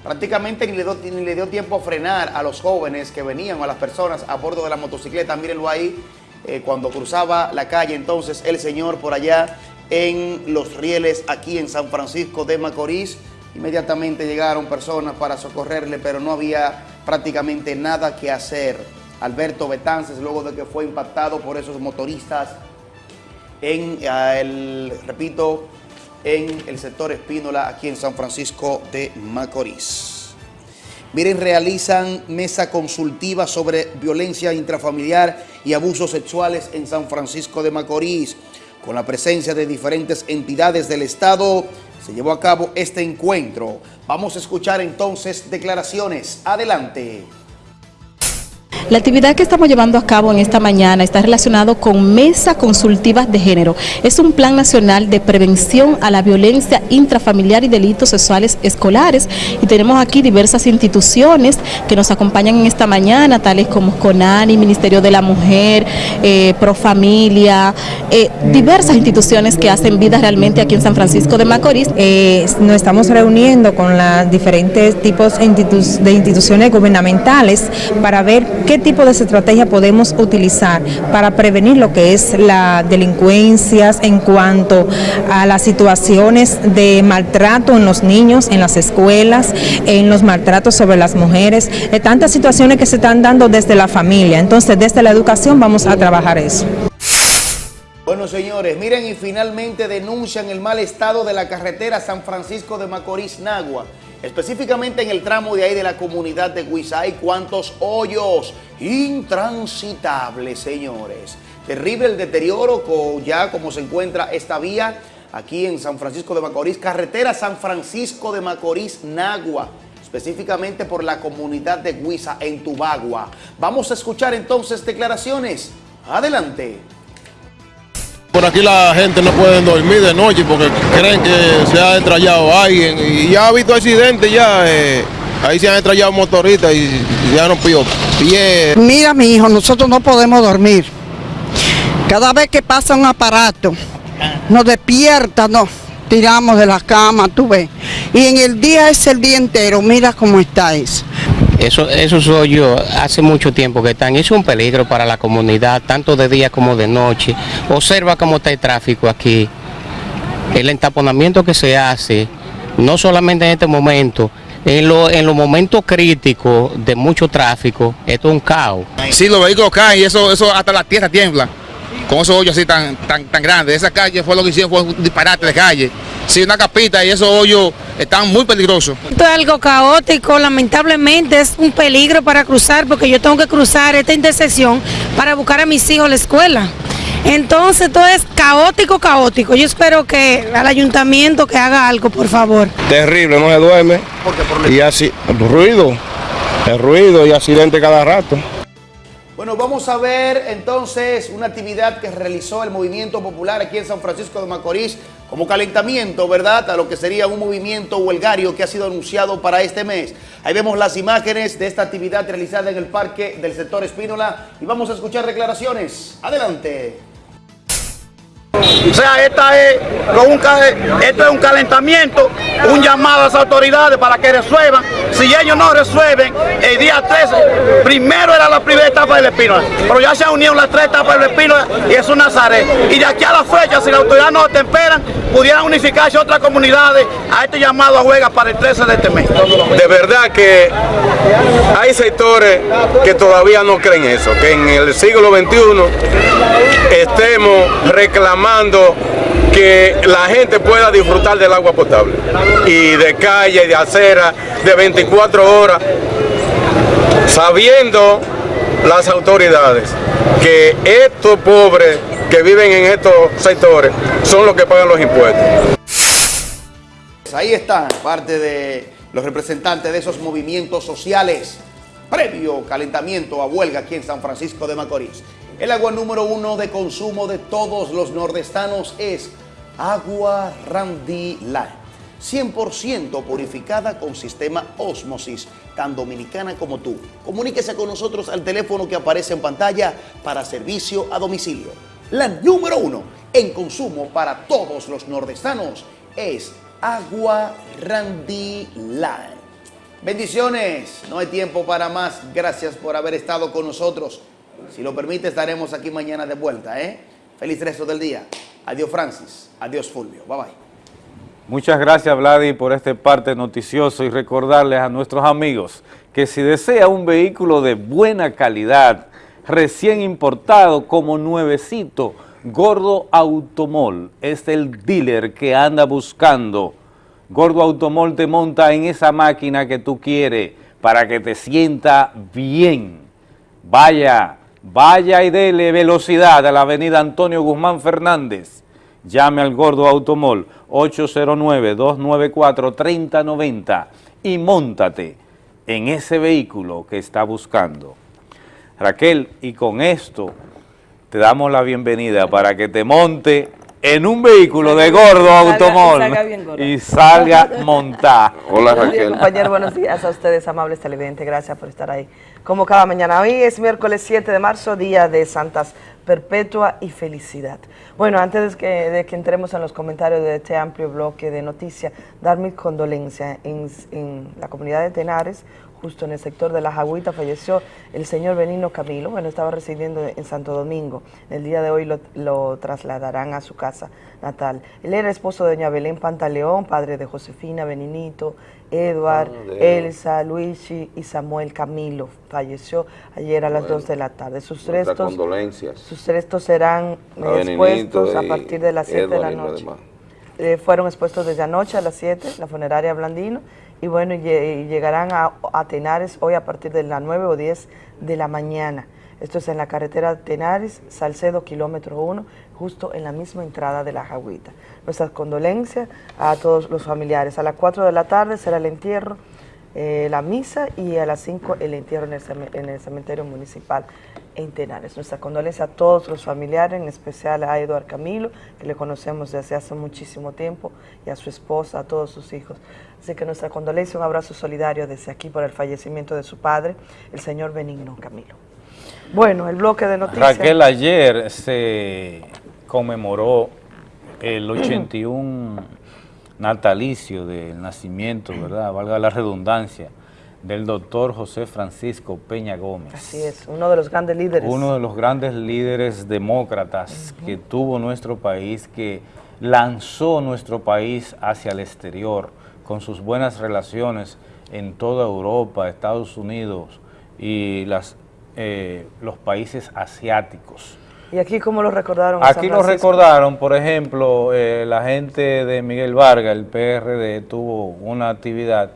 Prácticamente ni le, dio, ni le dio tiempo a frenar a los jóvenes que venían, a las personas a bordo de la motocicleta. Mírenlo ahí, eh, cuando cruzaba la calle entonces el señor por allá en Los Rieles, aquí en San Francisco de Macorís. Inmediatamente llegaron personas para socorrerle, pero no había prácticamente nada que hacer. Alberto Betances, luego de que fue impactado por esos motoristas en el, repito, en el sector Espínola, aquí en San Francisco de Macorís. Miren, realizan mesa consultiva sobre violencia intrafamiliar y abusos sexuales en San Francisco de Macorís. Con la presencia de diferentes entidades del Estado, se llevó a cabo este encuentro. Vamos a escuchar entonces declaraciones. Adelante.
La actividad que estamos llevando a cabo en esta mañana está relacionado con Mesa Consultivas de Género. Es un plan nacional de prevención a la violencia intrafamiliar y delitos sexuales escolares y tenemos aquí diversas instituciones que nos acompañan en esta mañana, tales como CONANI, Ministerio de la Mujer, eh, Profamilia, eh, diversas instituciones que hacen vida realmente aquí en San Francisco de Macorís.
Eh, nos estamos reuniendo con los diferentes tipos de instituciones gubernamentales para ver qué tipo de estrategia podemos utilizar para prevenir lo que es la delincuencias en cuanto a las situaciones de maltrato en los niños, en las escuelas, en los maltratos sobre las mujeres, de tantas situaciones que se están dando desde la familia. Entonces, desde la educación vamos a trabajar eso.
Bueno, señores, miren y finalmente denuncian el mal estado de la carretera San Francisco de Macorís-Nagua. específicamente en el tramo de ahí de la comunidad de Huiza. Hay cuantos hoyos intransitables, señores. Terrible el deterioro ya como se encuentra esta vía aquí en San Francisco de Macorís, carretera San Francisco de Macorís, Nagua, específicamente por la comunidad de Huiza en Tubagua. Vamos a escuchar entonces declaraciones. Adelante.
Por aquí la gente no puede dormir de noche porque creen que se ha estrellado alguien y ya ha habido accidentes ya. eh, ahí se han estrellado motoristas y ya no pidió pie.
Mira, mi hijo, nosotros no podemos dormir. Cada vez que pasa un aparato, nos despierta, nos tiramos de la cama, tú ves. Y en el día es el día entero, mira cómo está eso.
Eso, eso soy yo, hace mucho tiempo que están, es un peligro para la comunidad, tanto de día como de noche. Observa cómo está el tráfico aquí, el entaponamiento que se hace, no solamente en este momento, en, lo- en los momentos críticos de mucho tráfico, esto es un caos.
Sí, los vehículos caen y eso, eso hasta la tierra tiembla. Con esos hoyos así tan, tan, tan grandes. Esa calle fue lo que hicieron, fue un disparate de calle. Sí, una capita y esos hoyos están muy peligrosos.
Esto es algo caótico, lamentablemente es un peligro para cruzar porque yo tengo que cruzar esta intersección para buscar a mis hijos a la escuela. Entonces todo es caótico, caótico. Yo espero que al ayuntamiento que haga algo, por favor.
Terrible, no se duerme. Y así, el ruido, el ruido y accidente cada rato.
Bueno, vamos a ver entonces una actividad que realizó el Movimiento Popular aquí en San Francisco de Macorís como calentamiento, ¿verdad? A lo que sería un movimiento huelgario que ha sido anunciado para este mes. Ahí vemos las imágenes de esta actividad realizada en el parque del sector Espínola y vamos a escuchar declaraciones. Adelante.
O sea, esta es, un esto es un calentamiento, un llamado a las autoridades para que resuelvan. Si ellos no resuelven, el día 13, primero era la primera etapa del Espínola, pero ya se han unido las tres etapas del Espínola y es un Nazaret. Y de aquí a la fecha, si las autoridades no temperan, pudieran unificarse otras comunidades a este llamado a huelga para el 13 de este mes.
De verdad que hay sectores que todavía no creen eso, que en el siglo XXI estemos reclamando que la gente pueda disfrutar del agua potable y de calle, de acera, de 24 horas, sabiendo las autoridades que estos pobres que viven en estos sectores son los que pagan los impuestos.
Ahí están parte de los representantes de esos movimientos sociales previo calentamiento a huelga aquí en San Francisco de Macorís. El agua número uno de consumo de todos los nordestanos es agua Randy Light. 100% purificada con sistema Osmosis, tan dominicana como tú. Comuníquese con nosotros al teléfono que aparece en pantalla para servicio a domicilio. La número uno en consumo para todos los nordestanos es agua Randy Light. Bendiciones, no hay tiempo para más. Gracias por haber estado con nosotros. Si lo permite, estaremos aquí mañana de vuelta. ¿eh? Feliz resto del día. Adiós Francis, adiós Fulvio. Bye bye.
Muchas gracias, Vladi, por este parte noticioso y recordarles a nuestros amigos que si desea un vehículo de buena calidad, recién importado como nuevecito, Gordo Automol es el dealer que anda buscando. Gordo Automol te monta en esa máquina que tú quieres para que te sienta bien. Vaya, vaya y dele velocidad a la avenida Antonio Guzmán Fernández. Llame al Gordo Automol 809-294-3090 y móntate en ese vehículo que está buscando. Raquel, y con esto te damos la bienvenida para que te monte en un vehículo de Gordo
Salga-
Automol
salga
y salga montada.
Buenos días, compañero, buenos días a ustedes, amables televidentes, gracias por estar ahí. Como cada mañana, hoy es miércoles 7 de marzo, día de Santas Perpetua y Felicidad. Bueno, antes de que, de que entremos en los comentarios de este amplio bloque de noticias, dar mis condolencias en, en la comunidad de Tenares, justo en el sector de las Agüitas, falleció el señor Benino Camilo, bueno, estaba residiendo en Santo Domingo. El día de hoy lo, lo trasladarán a su casa natal. Él era esposo de doña Belén Pantaleón, padre de Josefina, Beninito, Edward,
Ah,
Elsa, Luigi y Samuel Camilo. Falleció ayer a las
Bueno,
2 de la tarde. Sus restos, sus restos serán eh,
A
expuestos a partir de las 7 de la noche. Eh, fueron expuestos desde anoche a las 7, la funeraria Blandino, y bueno, llegarán a, Tenares hoy a partir de las 9 o 10 de la mañana. Esto es en la carretera Tenares, Salcedo, kilómetro 1, justo en la misma entrada de la Jagüita. Nuestras condolencias a todos los familiares. A las 4 de la tarde será el entierro, eh, la misa y a las 5 el entierro en el cementerio municipal en Tenares. Nuestra condolencia a todos los familiares, en especial a Eduard Camilo, que le conocemos desde hace muchísimo tiempo, y a su esposa, a todos sus hijos. Así que nuestra condolencia, un abrazo solidario desde aquí por el fallecimiento de su padre, el señor Benigno Camilo. Bueno, el bloque de noticias.
Raquel, ayer se conmemoró el <clears throat> 81 natalicio del nacimiento, ¿verdad? Valga la redundancia, del doctor José Francisco Peña Gómez.
Así es, uno de los grandes líderes.
Uno de los grandes líderes demócratas que tuvo nuestro país, que lanzó nuestro país hacia el exterior con sus buenas relaciones en toda Europa, Estados Unidos y las, eh, los países asiáticos.
¿Y aquí cómo lo recordaron?
Aquí lo recordaron, por ejemplo, eh, la gente de Miguel Vargas, el PRD, tuvo una actividad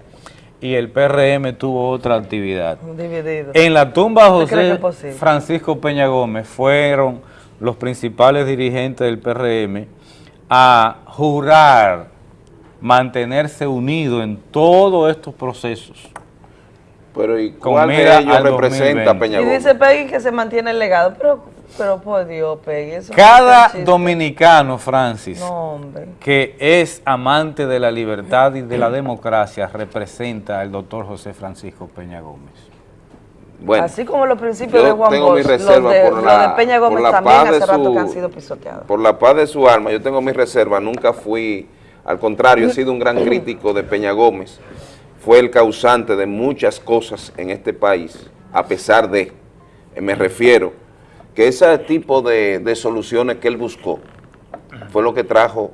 y el PRM tuvo otra actividad.
Dividido.
En la tumba de
¿Usted cree que
José? Francisco Peña Gómez fueron los principales dirigentes del PRM a jurar mantenerse unidos en todos estos procesos.
Pero ¿y
Con
cuál de ellos representa a
2020?
Peña
Y
Gómez?
dice Peggy que se mantiene el legado, pero, pero por Dios, Peggy, eso
Cada dominicano, Francis,
No, hombre.
que es amante de la libertad y de la democracia representa al doctor José Francisco Peña Gómez.
Bueno,
Así como los principios de Juan
tengo mi
Bosch, los
reserva
de,
por
los
la-
de Peña
por
Gómez
la
también
paz de
hace rato
su-
que han sido pisoteados.
por la paz de su alma, yo tengo mi reserva, nunca fui, al contrario, he sido un gran crítico de Peña Gómez, fue el causante de muchas cosas en este país, a pesar de, me refiero, que ese tipo de, de soluciones que él buscó fue lo que trajo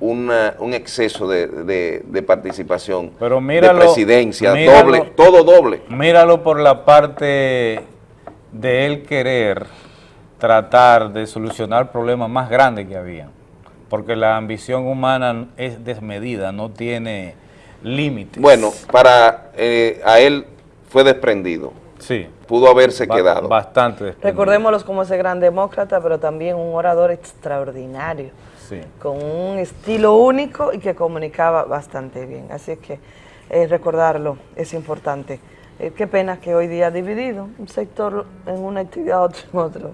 una- un exceso de, de- de participación,
Pero míralo,
de presidencia,
míralo-
doble, todo doble.
Míralo por la parte de él querer tratar de solucionar problemas más grandes que había. Porque la ambición humana es desmedida, no tiene límites.
Bueno, para eh, a él fue desprendido.
Sí.
Pudo haberse
Ba-
quedado.
Bastante.
Recordémoslos como ese gran demócrata, pero también un orador extraordinario,
Sí.
con un estilo único y que comunicaba bastante bien. Así que eh, recordarlo es importante. Eh, qué pena que hoy día dividido, un sector en una actividad, otro en otro.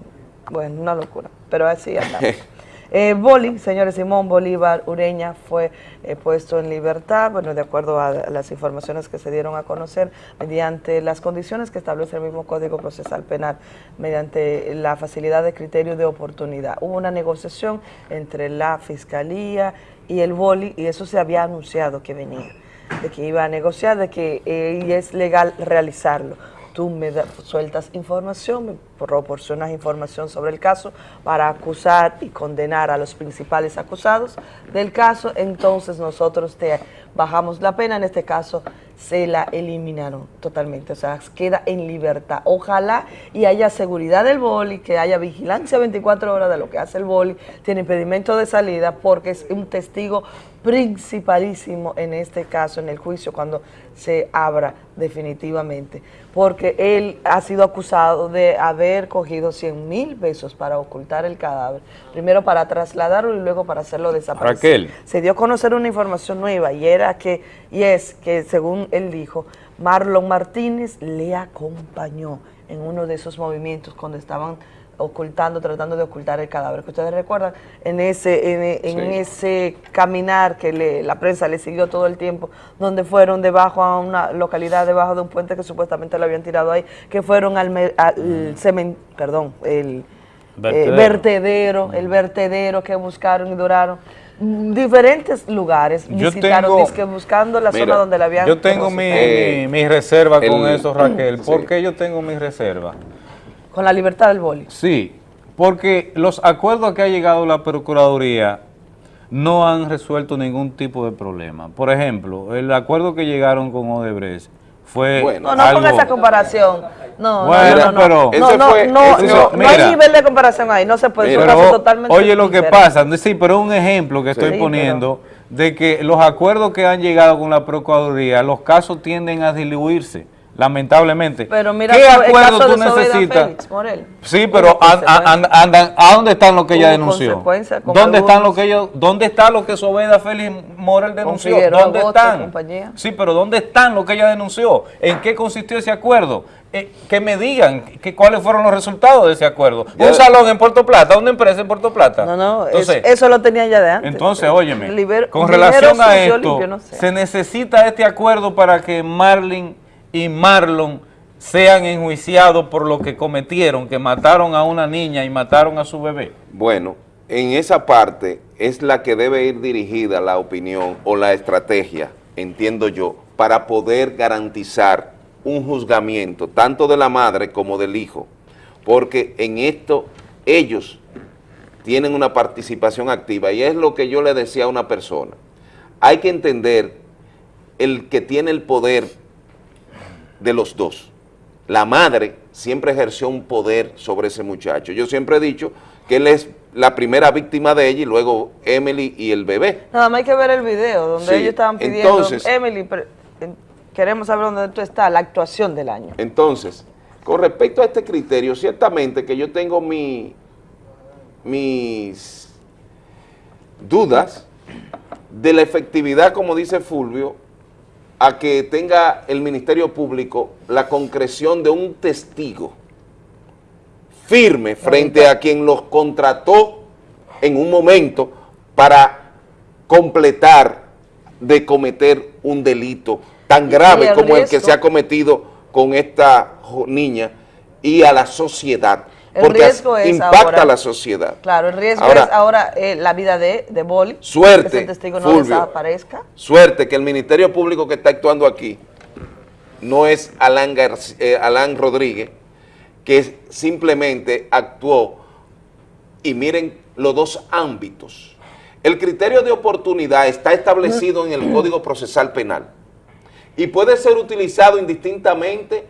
Bueno, una locura, pero así andamos. <laughs> Eh, Boli, señores, Simón Bolívar Ureña fue eh, puesto en libertad, bueno, de acuerdo a las informaciones que se dieron a conocer, mediante las condiciones que establece el mismo Código Procesal Penal, mediante la facilidad de criterio de oportunidad. Hubo una negociación entre la Fiscalía y el Boli, y eso se había anunciado que venía, de que iba a negociar, de que eh, y es legal realizarlo tú me da- sueltas información, me proporcionas información sobre el caso para acusar y condenar a los principales acusados del caso, entonces nosotros te bajamos la pena, en este caso se la eliminaron totalmente, o sea, queda en libertad. Ojalá y haya seguridad del boli, que haya vigilancia 24 horas de lo que hace el boli, tiene impedimento de salida porque es un testigo principalísimo en este caso, en el juicio, cuando se abra definitivamente, porque él ha sido acusado de haber cogido 100 mil pesos para ocultar el cadáver, primero para trasladarlo y luego para hacerlo desaparecer.
Raquel.
Se dio a conocer una información nueva y era que, y es que según él dijo, Marlon Martínez le acompañó en uno de esos movimientos cuando estaban ocultando, tratando de ocultar el cadáver, que ustedes recuerdan, en ese, en, en
Sí.
ese caminar que le- la prensa le siguió todo el tiempo, donde fueron debajo a una localidad, debajo de un puente que supuestamente lo habían tirado ahí, que fueron al, me- al cemen- perdón, el
Vertedero.
eh, vertedero, el vertedero que buscaron y duraron. Mm, Diferentes lugares
Yo
visitaron,
tengo-
buscando la
Mira,
zona donde la habían
Yo tengo mi,
Eh,
mi- reserva con eso, Raquel. <clears throat> ¿Por
sí.
qué yo tengo mi reserva?
Con la libertad del boli.
Sí, porque los acuerdos que ha llegado la Procuraduría no han resuelto ningún tipo de problema. Por ejemplo, el acuerdo que llegaron con Odebrecht fue
No, no
algo...
ponga esa comparación. No,
Bueno,
no, no, no.
pero-
no, no,
fue-
no,
ese-
no, no
mira.
hay nivel de comparación ahí, no se puede, es un
Pero,
caso totalmente
oye lo que pasa, sí, pero un ejemplo que estoy
Sí,
poniendo de que los acuerdos que han llegado con la Procuraduría, los casos tienden a diluirse, lamentablemente.
Pero mira
¿Qué acuerdo
caso
tú necesitas?
Félix Morel.
Sí, pero an- an- andan, ¿a dónde están lo que ella denunció? ¿Dónde están lo que ellos, dónde está lo que Sobeida Félix Morel denunció? ¿Dónde están? Sí, pero ¿dónde están lo que ella denunció? ¿En qué consistió ese acuerdo? Eh, que me digan que, cuáles fueron los resultados de ese acuerdo.
Ya-
Un salón en Puerto Plata, una empresa en Puerto Plata.
No, no, es-
Entonces,
eso lo tenía ya de antes.
entonces, óyeme,
Liber-
con relación a esto,
limpio, no sé.
se necesita este acuerdo para que Marlin y Marlon sean enjuiciados por lo que cometieron, que mataron a una niña y mataron a su bebé.
Bueno, en esa parte es la que debe ir dirigida la opinión o la estrategia, entiendo yo, para poder garantizar un juzgamiento, tanto de la madre como del hijo, porque en esto ellos tienen una participación activa y es lo que yo le decía a una persona. Hay que entender el que tiene el poder de los dos. La madre siempre ejerció un poder sobre ese muchacho. Yo siempre he dicho que él es la primera víctima de ella y luego Emily y el bebé.
Nada más hay que ver el video donde
Sí,
ellos estaban pidiendo,
entonces-
Emily, queremos saber dónde tú estás, la actuación del año.
Entonces, con respecto a este criterio, ciertamente que yo tengo mi, mis dudas de la efectividad, como dice Fulvio, a que tenga el Ministerio Público la concreción de un testigo firme frente a quien los contrató en un momento para completar de cometer un delito tan grave como el que se ha cometido con esta niña y a la sociedad,
El
porque
riesgo es
impacta
ahora-
a la sociedad.
Claro, el riesgo
Ahora-
es ahora eh, la vida de, de Boli,
Suerte,
que ese testigo no
Fulvio.
desaparezca.
Suerte que el Ministerio Público que está actuando aquí no es Alan, eh, Alan Rodríguez, que simplemente actuó, y miren los dos ámbitos. El criterio de oportunidad está establecido en el Código Procesal Penal y puede ser utilizado indistintamente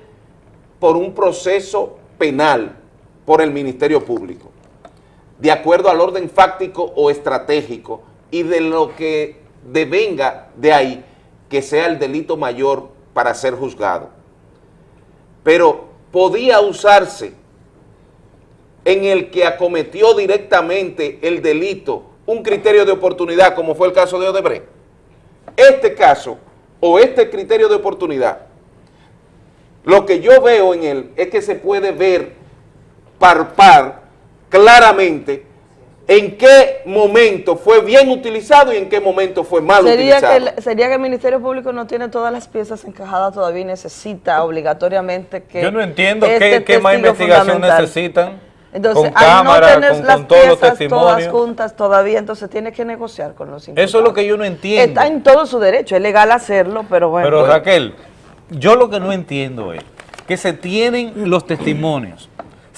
por un proceso penal por el Ministerio Público, de acuerdo al orden fáctico o estratégico y de lo que devenga de ahí que sea el delito mayor para ser juzgado. Pero podía usarse en el que acometió directamente el delito un criterio de oportunidad, como fue el caso de Odebrecht. Este caso, o este criterio de oportunidad, lo que yo veo en él es que se puede ver par par claramente en qué momento fue bien utilizado y en qué momento fue mal
Sería
utilizado.
que, el, sería que el Ministerio Público no tiene todas las piezas encajadas todavía y necesita obligatoriamente que
Yo no entiendo
este
qué, qué más investigación necesitan.
Entonces,
con
al
cámara,
no tener
con,
las
con todos los
piezas todas
testimonios.
juntas todavía, entonces tiene que negociar con los
Eso es lo que yo no entiendo.
Está en todo su derecho, es legal hacerlo, pero bueno.
Pero Raquel, yo lo que no entiendo es que se tienen los testimonios,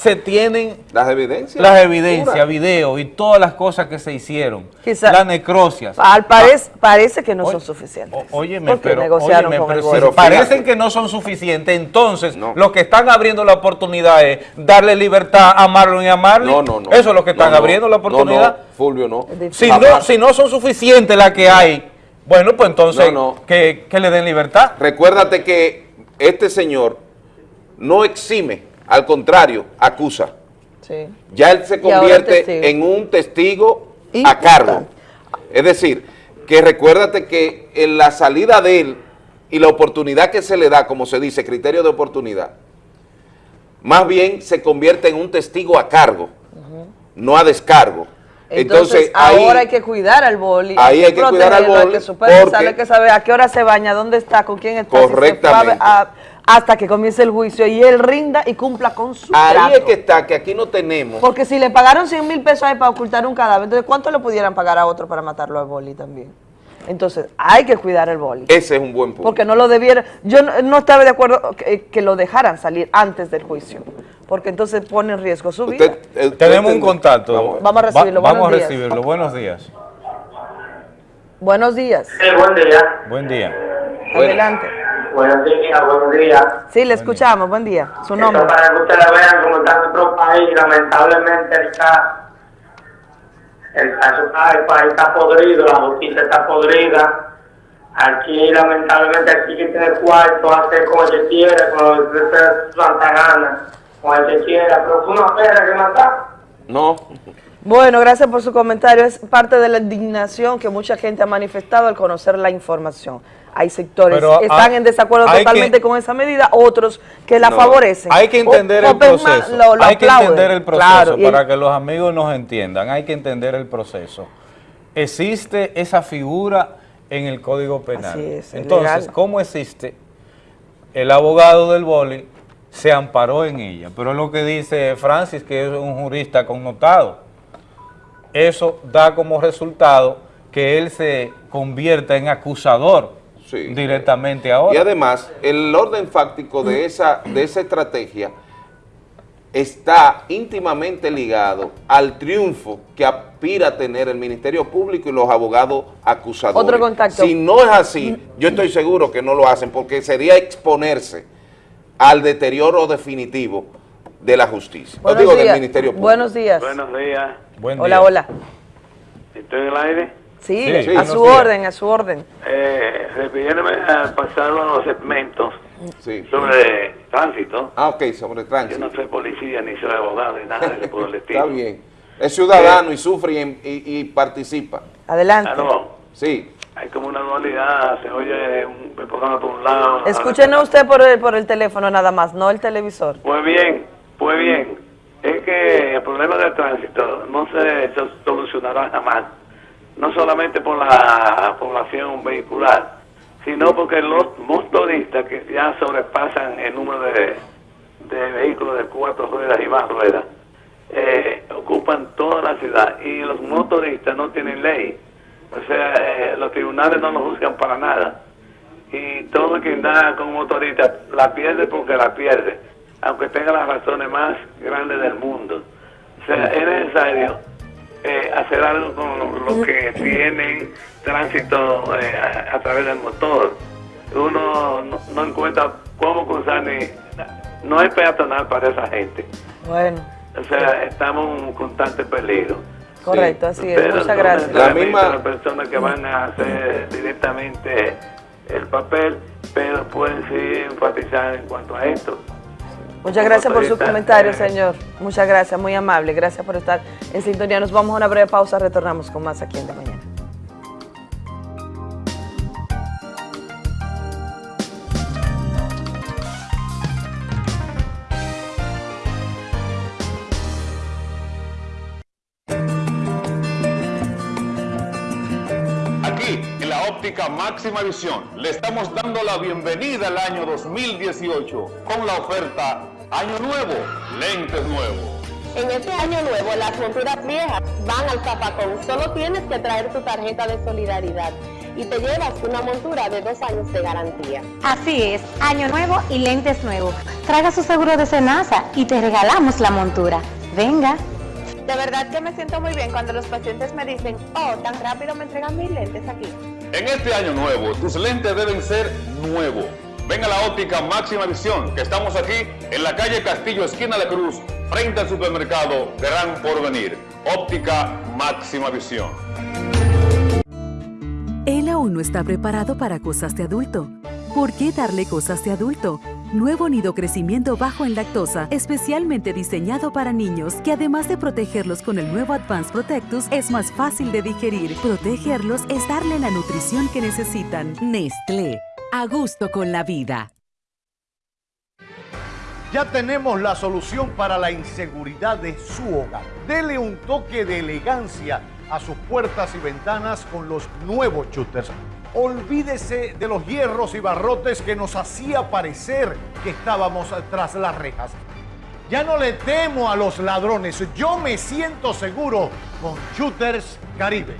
se tienen
las evidencias,
las evidencias, videos y todas las cosas que se hicieron,
Quizá-
las necrocias.
Al parece, parece que no son suficientes.
Óyeme, pero,
negociaron
óyeme,
con
pero
el
parecen que no son suficientes, entonces lo que están abriendo la oportunidad es darle libertad a Marlon y a Marley.
No, no, no.
Eso es lo que están
No, no.
abriendo la oportunidad.
No, no, Fulvio, no.
Si no, si no son suficientes las que hay, bueno, pues entonces
No, no.
Que, que le den libertad.
Recuérdate que este señor no exime, al contrario, acusa.
Sí.
Ya él se convierte en un testigo a
Importante.
cargo. Es decir, que recuérdate que en la salida de él y la oportunidad que se le da, como se dice, criterio de oportunidad, más bien se convierte en un testigo a cargo, no a descargo.
Entonces,
Entonces, ahí,
ahora hay que cuidar al boli.
ahí hay que cuidar al
hay
boli
que
porque-
hay que saber a qué hora se baña, dónde está, con quién está,
Correctamente.
Hasta que comience el juicio y él rinda y cumpla con su
ahí
trato.
es que está, que aquí no tenemos.
Porque si le pagaron 100 mil pesos a él para ocultar un cadáver, entonces ¿cuánto le pudieran pagar a otro para matarlo al boli también? Entonces, hay que cuidar el boli.
Ese es un buen punto.
Porque no lo debiera, yo no, no estaba de acuerdo que, que lo dejaran salir antes del juicio, porque entonces pone en riesgo su vida.
eh,
Tenemos un contacto.
Vamos a recibirlo,
vamos
buenos
a
días.
recibirlo. Buenos días.
Buenos días.
buen día.
Buen día.
Adelante.
Buenos días, buenos días.
Sí, le escuchamos, buen día. Su nombre.
Esto para que ustedes vean cómo está nuestro país, lamentablemente está El, caso está- el país está podrido, la justicia está podrida. Aquí, lamentablemente, aquí que tiene cuarto, hace como se quiera, como se santa gana, como se quiera, pero fue una pena que matar.
No.
Bueno, gracias por su comentario. Es parte de la indignación que mucha gente ha manifestado al conocer la información. Hay sectores que están
hay-
en desacuerdo totalmente
que-
con esa medida, otros que la
No.
favorecen.
Hay que entender
O-
el proceso.
lo- lo
hay que entender el proceso
Claro, y-
para que los amigos nos entiendan. Hay que entender el proceso. Existe esa figura en el Código Penal.
Así es,
Entonces,
legal.
¿cómo existe? El abogado del boli se amparó en ella. Pero es lo que dice Francis, que es un jurista connotado. Eso da como resultado que él se convierta en acusador directamente ahora.
Y además, el orden fáctico de esa, de esa estrategia está íntimamente ligado al triunfo que aspira a tener el Ministerio Público y los abogados acusadores.
Otro contacto.
Si no es así, yo estoy seguro que no lo hacen, porque sería exponerse al deterioro definitivo de la justicia.
Buenos
digo del
días.
Ministerio Público.
Buenos días.
Buenos días.
hola, hola.
¿Estoy en el aire?
Sí,
Sí,
a su
días.
orden, a su orden.
Eh, refiriéndome a pasar los segmentos sobre tránsito.
Ah, ok, sobre tránsito.
Yo no soy policía ni soy abogado ni nada de por el <laughs> estilo.
Está bien. Es ciudadano y sufre y, y- y participa.
Adelante.
Aló.
Sí.
Hay como una dualidad, se oye un programa por un lado.
Escúchenos usted por el, por el teléfono nada más, no el televisor.
Pues bien, pues bien. Es que el problema del tránsito no se so- solucionará jamás. No solamente por la población vehicular, sino porque los motoristas que ya sobrepasan el número de, de vehículos de cuatro ruedas y más ruedas, eh, ocupan toda la ciudad y los motoristas no tienen ley. O sea, eh, los tribunales no los juzgan para nada. Y todo quien da con motorista la pierde porque la pierde, aunque tenga las razones más grandes del mundo. O sea, es necesario eh, hacer algo con los que tienen tránsito eh, a, a través del motor. Uno no, no encuentra cómo cruzar ni... No hay peatonal para esa gente.
Bueno,
O sea, estamos en un constante peligro.
correcto, así es.
Pero
Muchas gracias.
necesariamente las personas que van a hacer directamente el papel, pero pueden sí enfatizar en cuanto a esto.
Muchas gracias por su comentario, señor. Muchas gracias, muy amable. Gracias por estar en sintonía. Nos vamos a una breve pausa, retornamos con más aquí en De Mañana.
Aquí, en la óptica máxima visión, le estamos dando la bienvenida al año 2018 con la oferta Año Nuevo, lentes nuevos.
En este año nuevo, las monturas viejas van al zapacón. Solo tienes que traer tu tarjeta de solidaridad y te llevas una montura de dos años de garantía.
Así es, año nuevo y lentes nuevos. Traiga su seguro de Senasa y te regalamos la montura. Venga.
De verdad que me siento muy bien cuando los pacientes me dicen, oh, tan rápido me entregan mis lentes aquí.
En este año nuevo, tus lentes deben ser nuevos. Ven a la óptica máxima visión, que estamos aquí en la calle Castillo, esquina de Cruz, frente al supermercado Gran Porvenir. Óptica máxima visión.
Él aún no está preparado para cosas de adulto. ¿Por qué darle cosas de adulto? Nuevo nido crecimiento bajo en lactosa, especialmente diseñado para niños, que además de protegerlos con el nuevo Advanced Protectus, es más fácil de digerir. Protegerlos es darle la nutrición que necesitan. Nestlé. A gusto con la vida.
Ya tenemos la solución para la inseguridad de su hogar. Dele un toque de elegancia a sus puertas y ventanas con los nuevos shooters. Olvídese de los hierros y barrotes que nos hacía parecer que estábamos tras las rejas. Ya no le temo a los ladrones, yo me siento seguro con Shooters Caribe.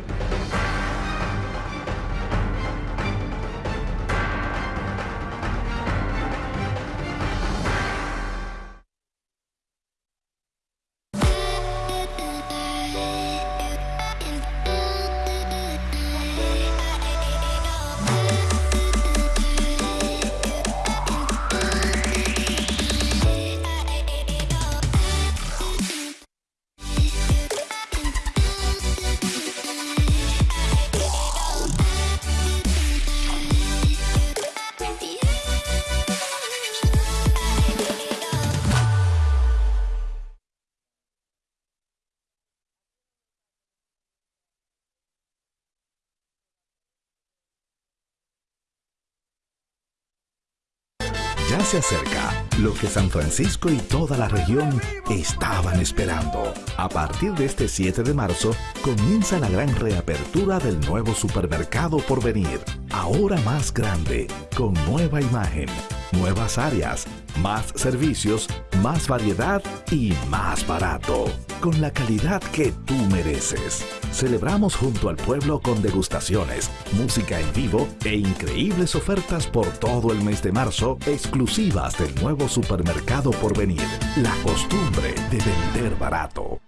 Se acerca lo que San Francisco y toda la región estaban esperando. A partir de este 7 de marzo comienza la gran reapertura del nuevo supermercado por venir. Ahora más grande, con nueva imagen, nuevas áreas, más servicios, más variedad y más barato. Con la calidad que tú mereces. Celebramos junto al pueblo con degustaciones, música en vivo e increíbles ofertas por todo el mes de marzo exclusivas del nuevo supermercado por venir. La costumbre de vender barato.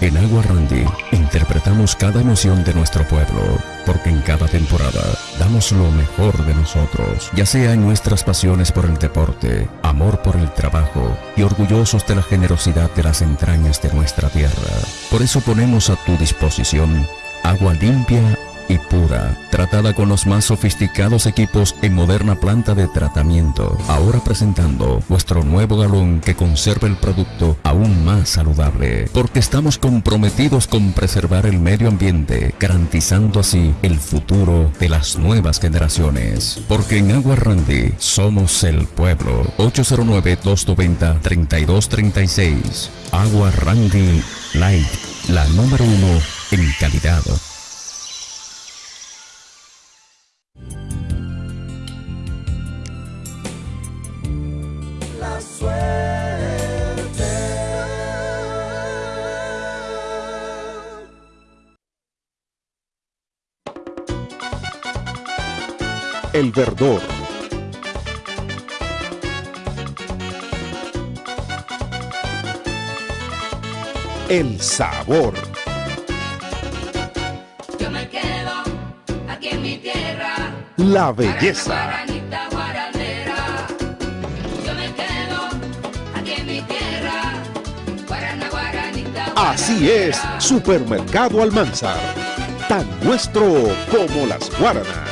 En Agua Randy interpretamos cada emoción de nuestro pueblo, porque en cada temporada damos lo mejor de nosotros, ya sea en nuestras pasiones por el deporte, amor por el trabajo y orgullosos de la generosidad de las entrañas de nuestra tierra. Por eso ponemos a tu disposición agua limpia y pura, tratada con los más sofisticados equipos en moderna planta de tratamiento. Ahora presentando nuestro nuevo galón que conserva el producto aún más saludable, porque estamos comprometidos con preservar el medio ambiente, garantizando así el futuro de las nuevas generaciones. Porque en Agua Randy somos el pueblo. 809-290-3236. Agua Randy Light, la número uno en calidad.
El verdor. El sabor.
Yo me quedo aquí en mi tierra.
La belleza.
Guaranita guaranera. Yo me quedo aquí en mi tierra. Guarana, guaranita.
Así es, Supermercado Almanzar. Tan nuestro como las guaranas.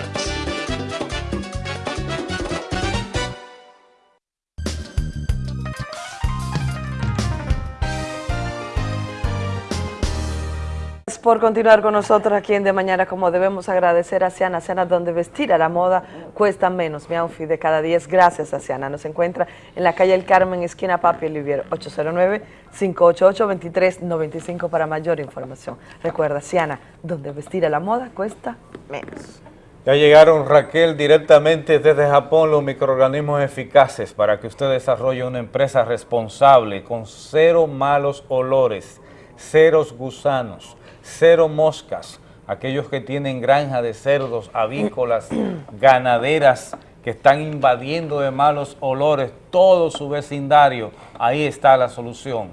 Por continuar con nosotros aquí en De Mañana, como debemos agradecer a Ciana, Ciana donde vestir a la moda cuesta menos. Mi outfit de cada 10, gracias a Ciana. Nos encuentra en la calle El Carmen, esquina Papi Olivier, 809-588-2395 para mayor información. Recuerda, Ciana, donde vestir a la moda cuesta menos.
Ya llegaron, Raquel, directamente desde Japón los microorganismos eficaces para que usted desarrolle una empresa responsable con cero malos olores, ceros gusanos, cero moscas, aquellos que tienen granja de cerdos, avícolas, <clears throat> ganaderas que están invadiendo de malos olores todo su vecindario, ahí está la solución.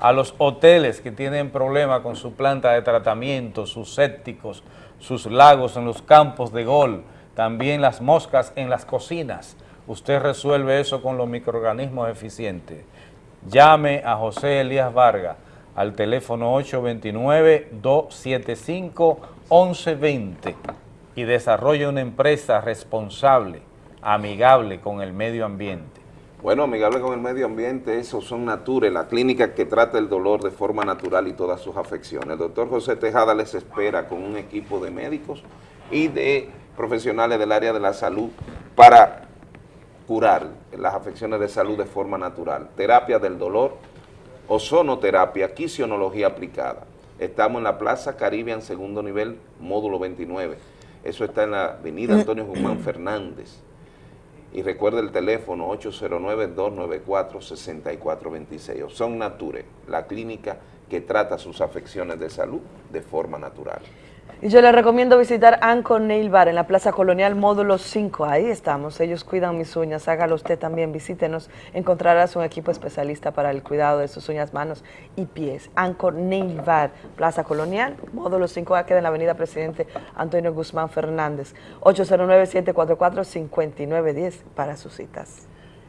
A los hoteles que tienen problemas con su planta de tratamiento, sus sépticos, sus lagos en los campos de gol, también las moscas en las cocinas. Usted resuelve eso con los microorganismos eficientes. Llame a José Elías Vargas al teléfono 829-275-1120 y desarrolle una empresa responsable, amigable con el medio ambiente.
Bueno, amigable con el medio ambiente, esos son Nature, la clínica que trata el dolor de forma natural y todas sus afecciones. El doctor José Tejada les espera con un equipo de médicos y de profesionales del área de la salud para curar las afecciones de salud de forma natural. Terapia del dolor, ozonoterapia, quisionología aplicada. Estamos en la Plaza Caribbean, segundo nivel, módulo 29. Eso está en la avenida Antonio Guzmán Fernández. Y recuerde el teléfono 809-294-6426. Son Nature, la clínica que trata sus afecciones de salud de forma natural.
Y yo les recomiendo visitar Anchor Nail Bar en la Plaza Colonial Módulo 5. Ahí estamos. Ellos cuidan mis uñas. Hágalo usted también. Visítenos. Encontrarás un equipo especialista para el cuidado de sus uñas, manos y pies. Anchor Nail Bar, Plaza Colonial, Módulo 5. Queda en la Avenida Presidente Antonio Guzmán Fernández. 809-744-5910 para sus citas.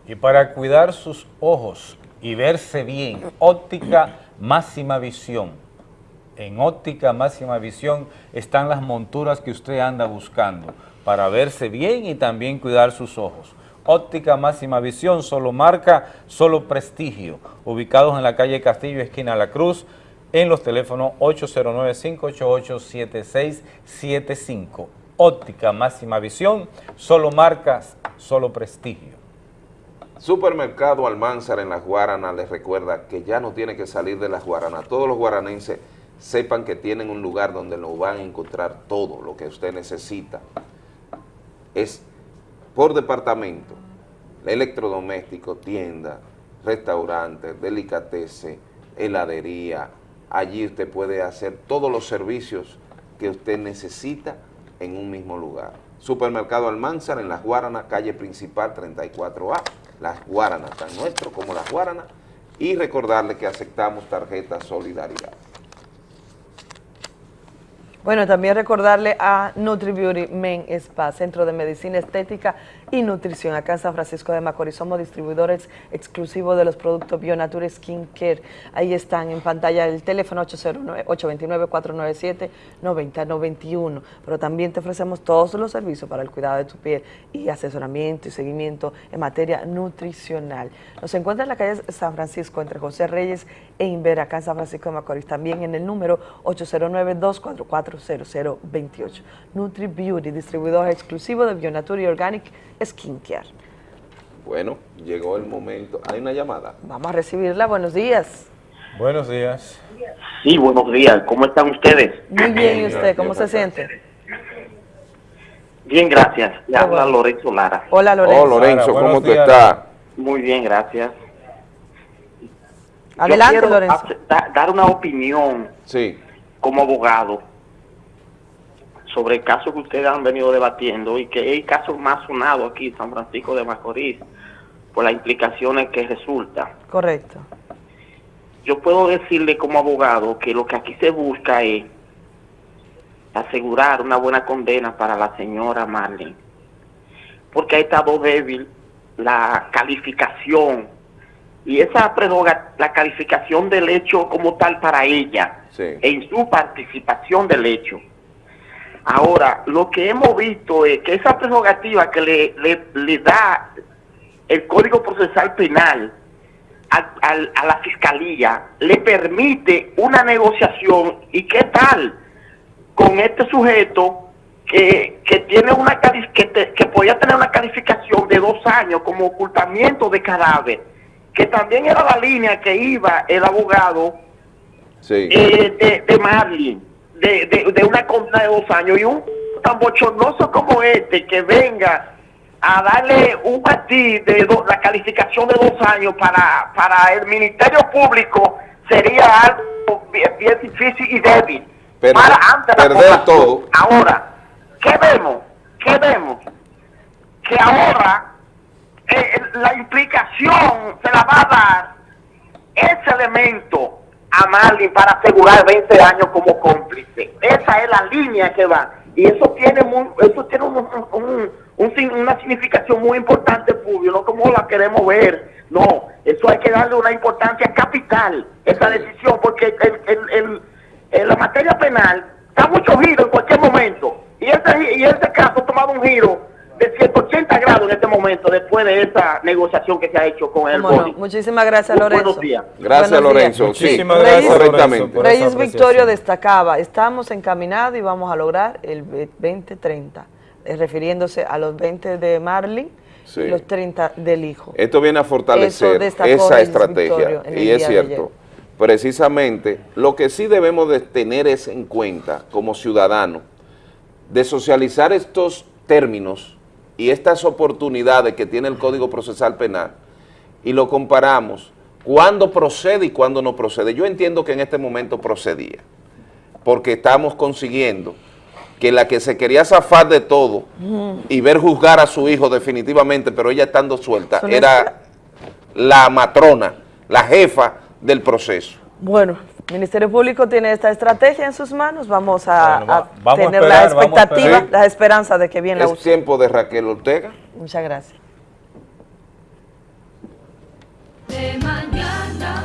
Y para cuidar sus ojos y verse bien, óptica máxima visión en óptica máxima visión están las monturas que usted anda buscando para verse bien y también cuidar sus ojos. Óptica máxima visión, solo marca, solo prestigio, ubicados en la calle Castillo, esquina La Cruz, en los teléfonos 809-588-7675. Óptica máxima visión, solo marcas, solo prestigio.
Supermercado Almanzar en Las Guaranas les recuerda que ya no tiene que salir de Las Guaranas. Todos los guaranenses sepan que tienen un lugar donde lo van a encontrar todo lo que usted necesita. Es por departamento, electrodoméstico, tienda, restaurante, delicatessen, heladería. Allí usted puede hacer todos los servicios que usted necesita en un mismo lugar. Supermercado Almanzar en Las Guaranas, calle principal 34A. Las Guaranas, tan nuestro como Las Guaranas. Y recordarle que aceptamos tarjeta Solidaridad.
Bueno, también recordarle a NutriBeauty Men Spa, Centro de Medicina Estética y Nutrición, acá en San Francisco de Macorís. Somos distribuidores exclusivos de los productos Bionature Skin Care. Ahí están en pantalla el teléfono 809-497-9091. Pero también te ofrecemos todos los servicios para el cuidado de tu piel y asesoramiento y seguimiento en materia nutricional. Nos encuentra en la calle San Francisco, entre José Reyes e Invera, acá en San Francisco de Macorís. También en el número 809-244-0028. Nutri Beauty, distribuidor exclusivo de Bionature Organic Skincare.
Bueno, llegó el momento. ¿Hay una llamada?
Vamos a recibirla. Buenos días.
Buenos días.
Sí, buenos días. ¿Cómo están ustedes?
Muy bien, ¿y usted? ¿Cómo se siente?
Bien, gracias. Le habla Lorenzo Lara.
Hola, Lorenzo.
Oh, Lorenzo,
Lara,
¿cómo tú estás?
Muy bien, gracias.
Adelante,
Yo quiero
Lorenzo.
hacer- da- dar una opinión
Sí.
como abogado sobre el caso que ustedes han venido debatiendo y que es el caso más sonado aquí en San Francisco de Macorís por las implicaciones que resulta.
Correcto.
Yo puedo decirle como abogado que lo que aquí se busca es asegurar una buena condena para la señora Marlene, porque ha estado débil la calificación y esa la calificación del hecho como tal para ella
Sí.
en su participación del hecho. Ahora, lo que hemos visto es que esa prerrogativa que le, le, le da el Código Procesal Penal al- al- a la Fiscalía le permite una negociación y qué tal con este sujeto que, que tiene una que, te- que podía tener una calificación de dos años como ocultamiento de cadáver, que también era la línea que iba el abogado
Sí.
eh, de, de Marlin, de, de, de una condena de dos años, y un tan bochornoso como este que venga a darle un matiz de do- la calificación de dos años para, para el Ministerio Público sería algo bien, bien difícil y débil.
Perder-
para ante la población.
todo.
Ahora, ¿qué vemos? ¿Qué vemos? Que ahora eh, la implicación se la va a dar ese elemento a Marlin para asegurar 20 años como cómplice. Esa es la línea que va. Y eso tiene muy, eso tiene un- un- un una significación muy importante, Fulvio, no como la queremos ver. No, eso hay que darle una importancia capital, esa decisión, porque el, el- el- la materia penal da mucho giro en cualquier momento. Y este, y este caso ha tomado un giro de 180 grados en este momento, después de esa negociación que se ha hecho con el
no. Muchísimas gracias,
Buenos
Lorenzo.
días.
Gracias,
Buenos días.
Lorenzo. Sí,
Muchísimas
Reyes-
gracias, Lorenzo,
correctamente.
Reyes. Victorio destacaba, estamos encaminados y vamos a lograr el 2030, eh, refiriéndose a los 20 de Marlin
Sí.
y los 30 del hijo.
Esto viene a fortalecer esa
Reyes
estrategia. Y es cierto. Precisamente, lo que sí debemos de tener es en cuenta como ciudadanos, de socializar estos términos y estas oportunidades que tiene el Código Procesal Penal y lo comparamos cuándo procede y cuándo no procede. Yo entiendo que en este momento procedía, porque estamos consiguiendo que la que se quería zafar de todo y ver juzgar a su hijo definitivamente, pero ella estando suelta, era la matrona, la jefa del proceso.
Bueno, el Ministerio Público tiene esta estrategia en sus manos, vamos a,
Bueno, va-
a
vamos a
tener
esperar,
la expectativa, la esperanza de que bien la
Es tiempo de Raquel Ortega.
Muchas gracias.
de mañana.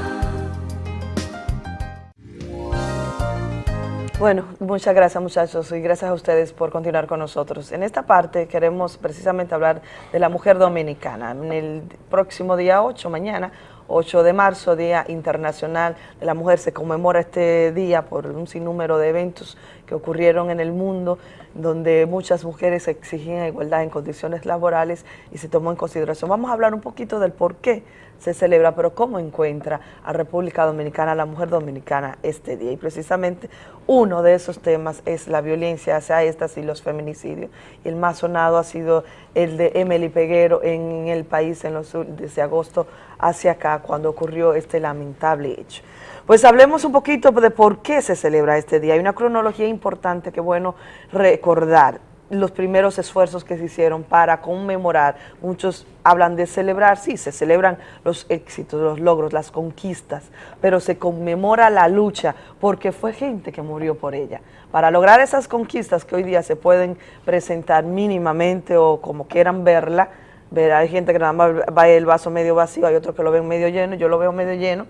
Bueno, muchas gracias muchachos y gracias a ustedes por continuar con nosotros. En esta parte queremos precisamente hablar de la mujer dominicana. En el próximo día 8, mañana, 8 de marzo, Día Internacional de la Mujer. Se conmemora este día por un sinnúmero de eventos que ocurrieron en el mundo, donde muchas mujeres exigían igualdad en condiciones laborales y se tomó en consideración. Vamos a hablar un poquito del por qué se celebra, pero cómo encuentra a República Dominicana, a la mujer dominicana este día. Y precisamente uno de esos temas es la violencia hacia estas y los feminicidios. Y el más sonado ha sido el de Emily Peguero en el país en los, desde agosto hacia acá, cuando ocurrió este lamentable hecho. Pues hablemos un poquito de por qué se celebra este día. Hay una cronología importante que bueno recordar los primeros esfuerzos que se hicieron para conmemorar. Muchos hablan de celebrar, sí, se celebran los éxitos, los logros, las conquistas, pero se conmemora la lucha porque fue gente que murió por ella. Para lograr esas conquistas que hoy día se pueden presentar mínimamente o como quieran verla, ver, hay gente que nada más va el vaso medio vacío, hay otros que lo ven medio lleno, yo lo veo medio lleno,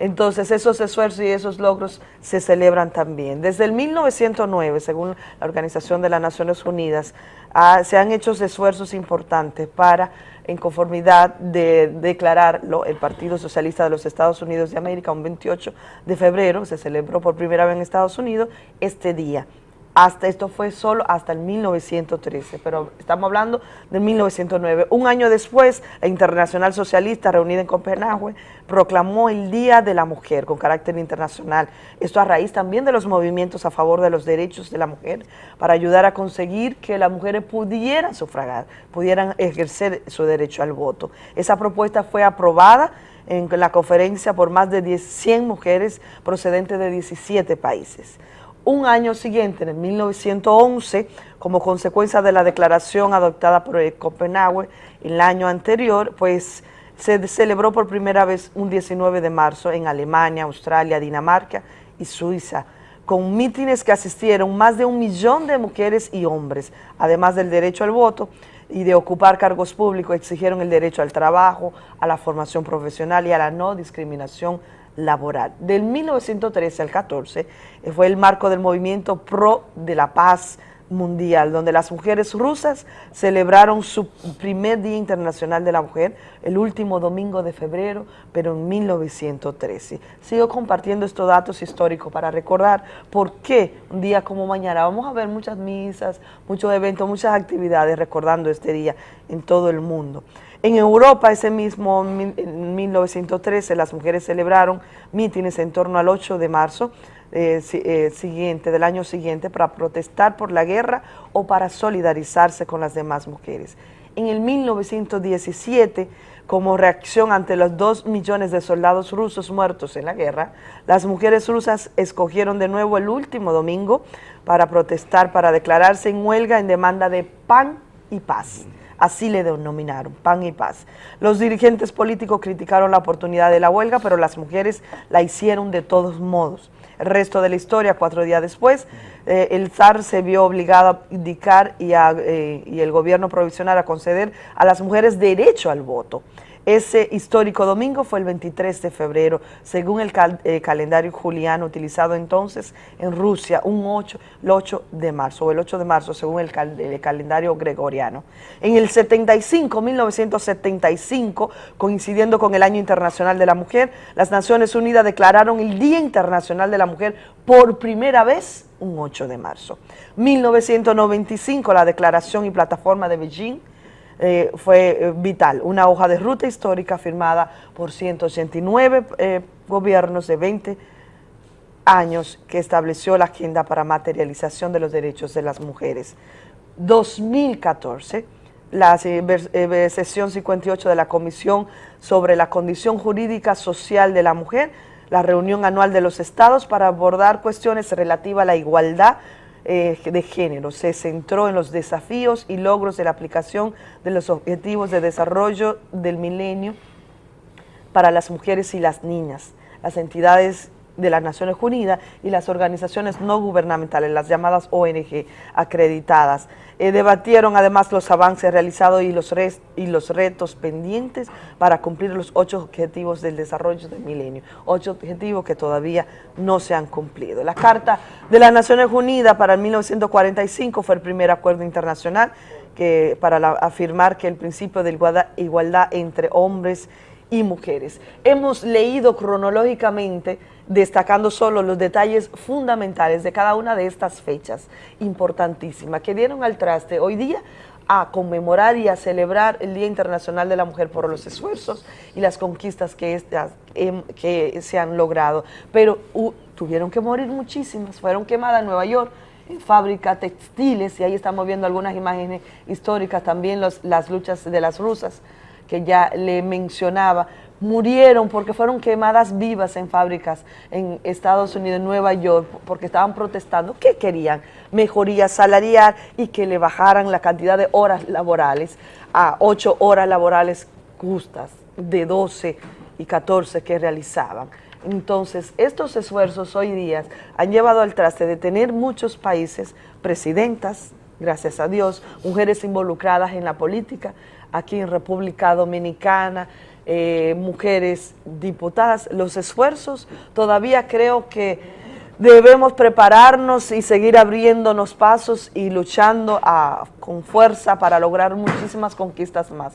entonces esos esfuerzos y esos logros se celebran también. Desde el 1909, según la Organización de las Naciones Unidas, ah, se han hecho esfuerzos importantes para, en conformidad de declarar el Partido Socialista de los Estados Unidos de América, un 28 de febrero, se celebró por primera vez en Estados Unidos este día hasta esto fue solo hasta el 1913, pero estamos hablando de 1909. Un año después, la Internacional Socialista, reunida en Copenhague, proclamó el Día de la Mujer con carácter internacional. Esto a raíz también de los movimientos a favor de los derechos de la mujer, para ayudar a conseguir que las mujeres pudieran sufragar, pudieran ejercer su derecho al voto. Esa propuesta fue aprobada en la conferencia por más de 100 mujeres procedentes de 17 países un año siguiente, en el 1911, como consecuencia de la declaración adoptada por el Copenhague el año anterior, pues se celebró por primera vez un 19 de marzo en Alemania, Australia, Dinamarca y Suiza, con mítines que asistieron más de un millón de mujeres y hombres, además del derecho al voto y de ocupar cargos públicos, exigieron el derecho al trabajo, a la formación profesional y a la no discriminación laboral. Del 1913 al 14 eh, fue el marco del movimiento pro de la paz mundial, donde las mujeres rusas celebraron su primer Día Internacional de la Mujer el último domingo de febrero, pero en 1913. Sigo compartiendo estos datos históricos para recordar por qué un día como mañana vamos a ver muchas misas, muchos eventos, muchas actividades recordando este día en todo el mundo. En Europa, ese mismo en 1913, las mujeres celebraron mítines en torno al 8 de marzo eh, eh, siguiente, del año siguiente para protestar por la guerra o para solidarizarse con las demás mujeres. En el 1917, como reacción ante los dos millones de soldados rusos muertos en la guerra, las mujeres rusas escogieron de nuevo el último domingo para protestar, para declararse en huelga en demanda de pan y paz. Así le denominaron, pan y paz. Los dirigentes políticos criticaron la oportunidad de la huelga, pero las mujeres la hicieron de todos modos. El resto de la historia, cuatro días después, eh, el zar se vio obligado a indicar y, eh, y el gobierno provisional a conceder a las mujeres derecho al voto. Ese histórico domingo fue el 23 de febrero, según el eh, calendario juliano utilizado entonces en Rusia, un 8, el 8 de marzo, o el 8 de marzo según el, calendario gregoriano. En el 75, 1975, coincidiendo con el Año Internacional de la Mujer, las Naciones Unidas declararon el Día Internacional de la Mujer por primera vez un 8 de marzo. 1995, la Declaración y Plataforma de Beijing eh, fue eh, vital. Una hoja de ruta histórica firmada por 189 eh, gobiernos de 20 años que estableció la agenda para materialización de los derechos de las mujeres. 2014, la sesión 58 de la Comisión sobre la Condición Jurídica Social de la Mujer, la reunión anual de los estados para abordar cuestiones relativas a la igualdad eh, de género. Se centró en los desafíos y logros de la aplicación de los objetivos de desarrollo del milenio para las mujeres y las niñas. Las entidades de las Naciones Unidas y las organizaciones no gubernamentales, las llamadas ONG acreditadas. Eh, debatieron además los avances realizados y los, y los retos pendientes para cumplir los ocho objetivos del desarrollo del milenio, ocho objetivos que todavía no se han cumplido. La Carta de las Naciones Unidas para el 1945 fue el primer acuerdo internacional que, para afirmar que el principio de igualdad, igualdad entre hombres y mujeres. Hemos leído cronológicamente, destacando solo los detalles fundamentales de cada una de estas fechas importantísimas que dieron al traste hoy día a conmemorar y a celebrar el Día Internacional de la Mujer por los esfuerzos y las conquistas que, estas, em, que se han logrado. Pero tuvieron que morir muchísimas, fueron quemadas en Nueva York, en fábricas textiles, y ahí estamos viendo algunas imágenes históricas, también los- las luchas de las rusas, que ya le mencionaba, murieron porque fueron quemadas vivas en fábricas en Estados Unidos, en Nueva York, porque estaban protestando. ¿Qué querían? Mejoría salarial y que le bajaran la cantidad de horas laborales a ocho horas laborales justas, de 12 y 14 que realizaban. Entonces, estos esfuerzos hoy día han llevado al traste de tener muchos países, presidentas, gracias a Dios, mujeres involucradas en la política, aquí en República Dominicana, eh, mujeres diputadas, los esfuerzos, todavía creo que debemos prepararnos y seguir abriéndonos pasos y luchando a- con fuerza para lograr muchísimas conquistas más.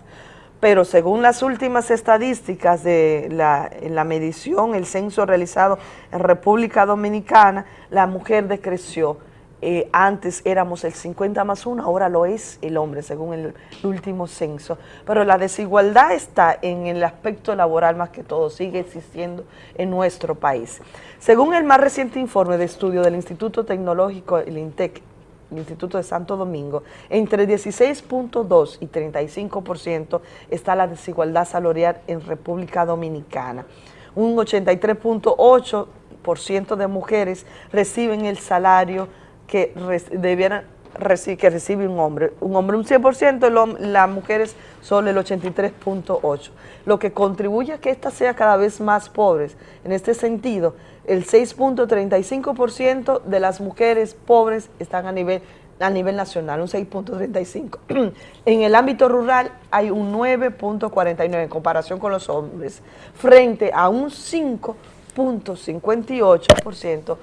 Pero según las últimas estadísticas de la, la medición, el censo realizado en República Dominicana, la mujer decreció. Eh, antes éramos el 50 más 1, ahora lo es el hombre, según el, último censo. Pero la desigualdad está en el aspecto laboral más que todo, sigue existiendo en nuestro país. Según el más reciente informe de estudio del Instituto Tecnológico, el INTEC, el Instituto de Santo Domingo, entre 16.2 y 35% está la desigualdad salarial en República Dominicana. Un 83.8% de mujeres reciben el salario que debieran que recibe un hombre. Un hombre un 100%, el hom- las mujeres solo el 83.8%, lo que contribuye a que ésta sea cada vez más pobres. En este sentido, el 6.35% de las mujeres pobres están a nivel a nivel nacional, un 6.35. <clears throat> en el ámbito rural hay un 9.49 en comparación con los hombres, frente a un 5.58%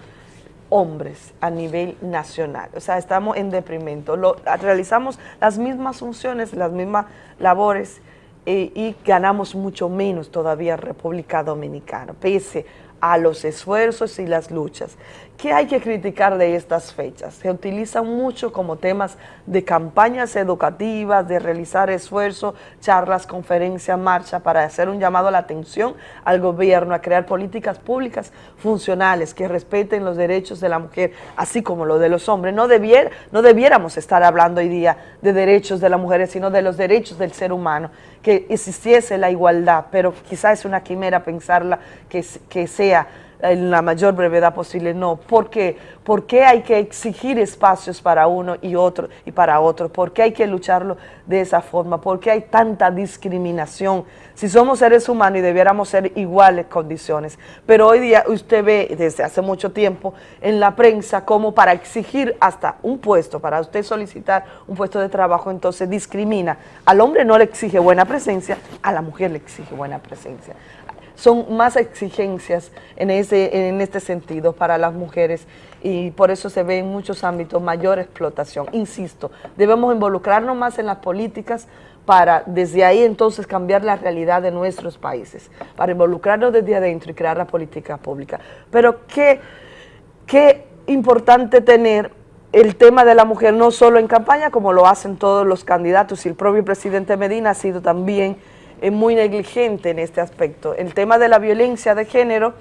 hombres a nivel nacional. O sea, estamos en deprimento. Realizamos las mismas funciones, las mismas labores eh, y ganamos mucho menos todavía en República Dominicana, pese a los esfuerzos y las luchas. ¿Qué hay que criticar de estas fechas? Se utilizan mucho como temas de campañas educativas, de realizar esfuerzos, charlas, conferencias, marcha, para hacer un llamado a la atención al gobierno a crear políticas públicas funcionales que respeten los derechos de la mujer, así como los de los hombres. No, debiéramos estar hablando hoy día de derechos de las mujeres, sino de los derechos del ser humano, que existiese la igualdad, pero quizás es una quimera pensarla que sea en la mayor brevedad posible, no. ¿Por qué? ¿Por qué hay que exigir espacios para uno y otro y para otro? ¿Por qué hay que lucharlo de esa forma? ¿Por qué hay tanta discriminación? Si somos seres humanos y debiéramos ser iguales condiciones. Pero hoy día usted ve desde hace mucho tiempo en la prensa como para exigir hasta un puesto, para usted solicitar un puesto de trabajo, entonces discrimina. Al hombre no le exige buena presencia, a la mujer le exige buena presencia son más exigencias en, ese, en este sentido para las mujeres y por eso se ve en muchos ámbitos mayor explotación. Insisto, debemos involucrarnos más en las políticas para desde ahí entonces cambiar la realidad de nuestros países, para involucrarnos desde adentro y crear la política pública. Pero qué, qué importante tener el tema de la mujer no solo en campaña, como lo hacen todos los candidatos, y el propio presidente Medina ha sido también eh, muy negligente en este aspecto. El tema de la violencia de género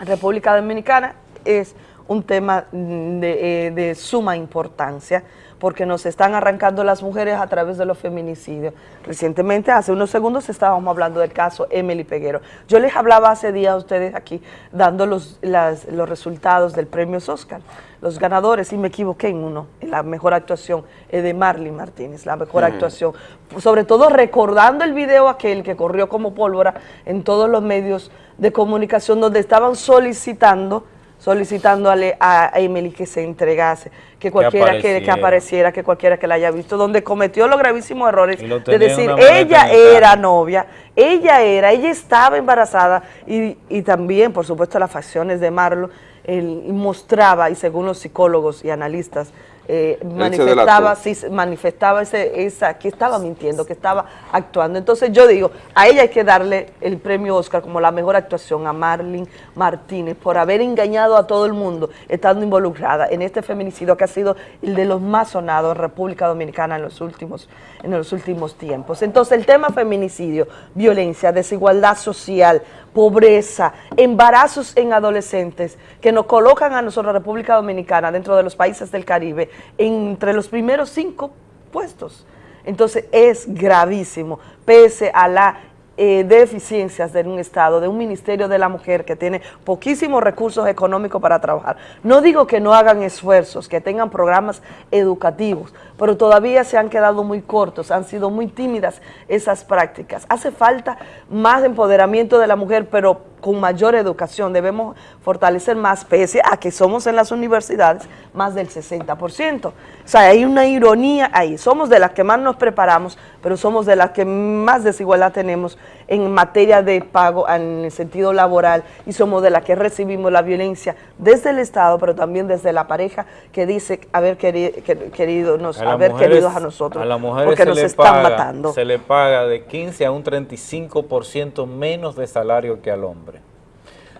en República Dominicana es un tema mm, de, eh, de suma importancia porque nos están arrancando las mujeres a través de los feminicidios. Recientemente, hace unos segundos, estábamos hablando del caso Emily Peguero. Yo les hablaba hace días a ustedes aquí, dando los, las- los resultados del premio Oscar, los ganadores, y me equivoqué en uno, en la mejor actuación es de Marlene Martínez, la mejor actuación. Sobre todo recordando el video aquel que corrió como pólvora en todos los medios de comunicación donde estaban solicitando solicitándole a a Emily que se entregase, que cualquiera que, que
apareciera.
apareciera, que cualquiera que la haya visto, donde cometió los gravísimos errores de decir, ella era novia Ella era, ella estaba embarazada y, y también, por supuesto, las facciones de Marlon él mostraba, y según los psicólogos y analistas, eh, manifestaba, sí, manifestaba ese, esa, que estaba mintiendo, que estaba actuando. Entonces yo digo, a ella hay que darle el premio Oscar como la mejor actuación a Marlene Martínez por haber engañado a todo el mundo estando involucrada en este feminicidio que ha sido el de los más sonados en República Dominicana en los últimos, en los últimos tiempos. Entonces el tema feminicidio, violencia, desigualdad social, pobreza, embarazos en adolescentes que nos colocan a nosotros, República Dominicana, dentro de los países del Caribe, entre los primeros cinco puestos. Entonces es gravísimo, pese a la eh, deficiencias de un Estado, de un Ministerio de la Mujer que tiene poquísimos recursos económicos para trabajar. No digo que no hagan esfuerzos, que tengan programas educativos, pero todavía se han quedado muy cortos, han sido muy tímidas esas prácticas. Hace falta más empoderamiento de la mujer, pero con mayor educación. Debemos fortalecer más, pese a que somos en las universidades más del 60%. O sea, hay una ironía ahí. Somos de las que más nos preparamos, pero somos de las que más desigualdad tenemos en materia de pago en el sentido laboral y somos de las que recibimos la violencia desde el Estado, pero también desde la pareja que dice haber queri- que- querido, nos,
A
haber
mujeres-
queridos a nosotros,
a las mujeres
porque
se
nos
le
están
paga-
matando.
Se le paga de 15 a un 35% menos de salario que al hombre.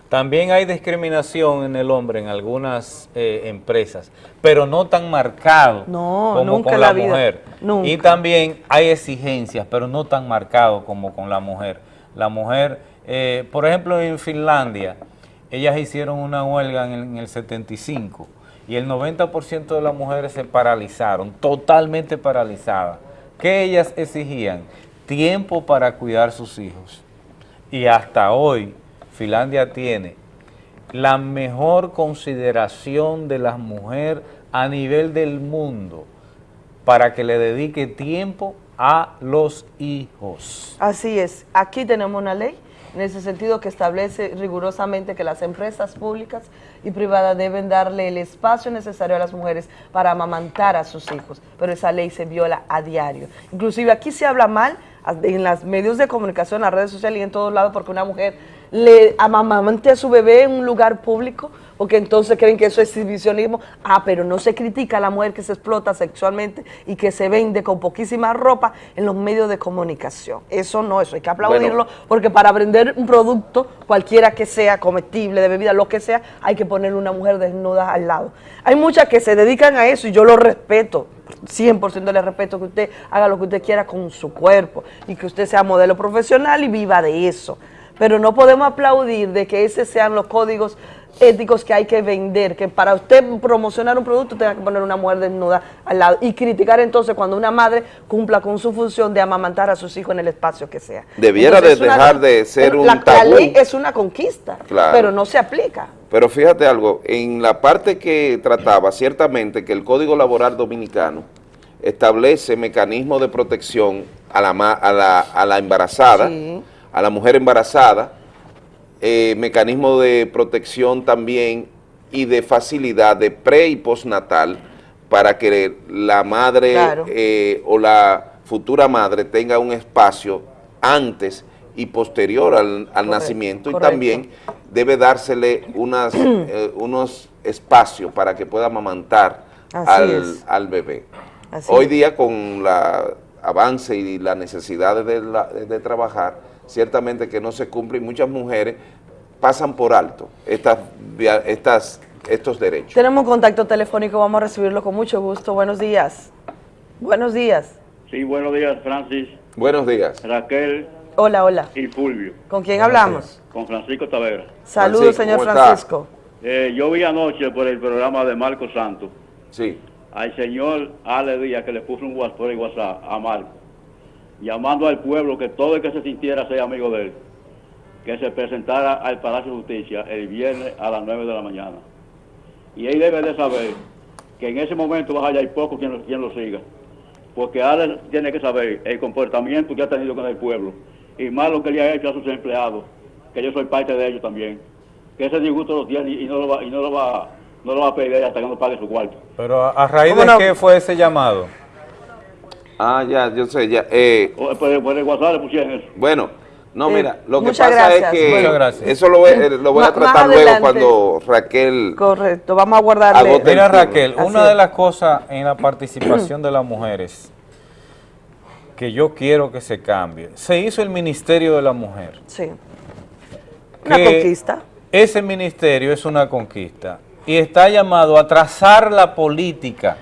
También hay discriminación en el hombre en algunas eh, empresas, pero no tan marcado
No,
como
nunca
con la, mujer.
nunca.
Y también hay exigencias, pero no tan marcado como con la mujer. La mujer, eh, por ejemplo, en Finlandia, ellas hicieron una huelga en el, en el 75 y el 90% de las mujeres se paralizaron, totalmente paralizadas. ¿Qué ellas exigían? Tiempo para cuidar sus hijos. Y hasta hoy Finlandia tiene la mejor consideración de las mujeres a nivel del mundo para que le dedique tiempo a los hijos.
Así es, aquí tenemos una ley en ese sentido que establece rigurosamente que las empresas públicas y privadas deben darle el espacio necesario a las mujeres para amamantar a sus hijos, pero esa ley se viola a diario. Inclusive aquí se habla mal en los medios de comunicación, las redes sociales y en todos lados porque una mujer le amamante a su bebé en un lugar público porque entonces creen que eso es exhibicionismo. Ah, pero no se critica a la mujer que se explota sexualmente y que se vende con poquísima ropa en los medios de comunicación. Eso no, eso hay que aplaudirlo porque para vender un producto, cualquiera que sea, comestible, de bebida, lo que sea, hay que poner una mujer desnuda al lado. Hay muchas que se dedican a eso y yo lo respeto. 100% le respeto que usted haga lo que usted quiera con su cuerpo y que usted sea modelo profesional y viva de eso. Pero no podemos aplaudir de que esos sean los códigos éticos que hay que vender, que para usted promocionar un producto tenga que poner una mujer desnuda al lado y criticar entonces cuando una madre cumpla con su función de amamantar a sus hijos en el espacio que sea.
Debiera
Entonces,
de
una-
dejar de ser un
la, la
tabú.
ley es una conquista,
Claro.
pero no se aplica.
Pero fíjate algo, en la parte que trataba, ciertamente que el Código Laboral Dominicano establece mecanismos de protección a la, a la, a la embarazada, a la mujer embarazada, eh, mecanismo de protección también y de facilidad de pre y postnatal para que la madre
Claro.
eh, o la futura madre tenga un espacio antes y posterior al, al nacimiento. Y también debe dársele unas, <clears throat> eh, unos espacios para que pueda amamantar al, al bebé.
Así
Hoy día con la avance y las necesidades de, la- de trabajar, ciertamente que no se cumplen, muchas mujeres pasan por alto estas, estas, estos derechos.
Tenemos un contacto telefónico, vamos a recibirlo con mucho gusto. Buenos días. Buenos días.
Sí, buenos días, Francis,
Buenos días.
Raquel
Hola, hola.
y Fulvio.
¿Con quién hablamos?
Con Francisco Tavera.
Saludos, señor Francisco.
Eh, yo vi anoche por el programa de Marco Santos
Sí.
al señor Ale Díaz que le puso un WhatsApp por el WhatsApp a Marco, llamando al pueblo que todo el que se sintiera sea amigo de él, que se presentara al Palacio de Justicia el viernes a las 9 de la mañana. Y él debe de saber que en ese momento va a hallar poco quien lo, quien lo siga. Porque Ale tiene que saber el comportamiento que ha tenido con el pueblo y más lo que le ha hecho a sus empleados, que yo soy parte de ellos también. Que ese disgusto lo tiene y no lo va, y no lo va, no lo va a pedir hasta que no pague su cuarto.
Pero a, a raíz
¿Cómo
de
no?
qué fue ese llamado.
Ah, ya, yo sé, ya. eh,
Por, el- por el WhatsApp le pusieron eso.
bueno, No,
Eh,
mira, lo que pasa
gracias.
es que
Bueno.
eso lo voy, eh, lo voy a tratar luego
adelante.
cuando Raquel
Correcto, vamos a guardarle.
Mira. Raquel,
Así
una
es.
de las cosas en la participación de las mujeres que yo quiero que se cambie, se hizo el Ministerio de la Mujer.
Sí. Una
que
conquista.
Ese ministerio es una conquista y está llamado a trazar la política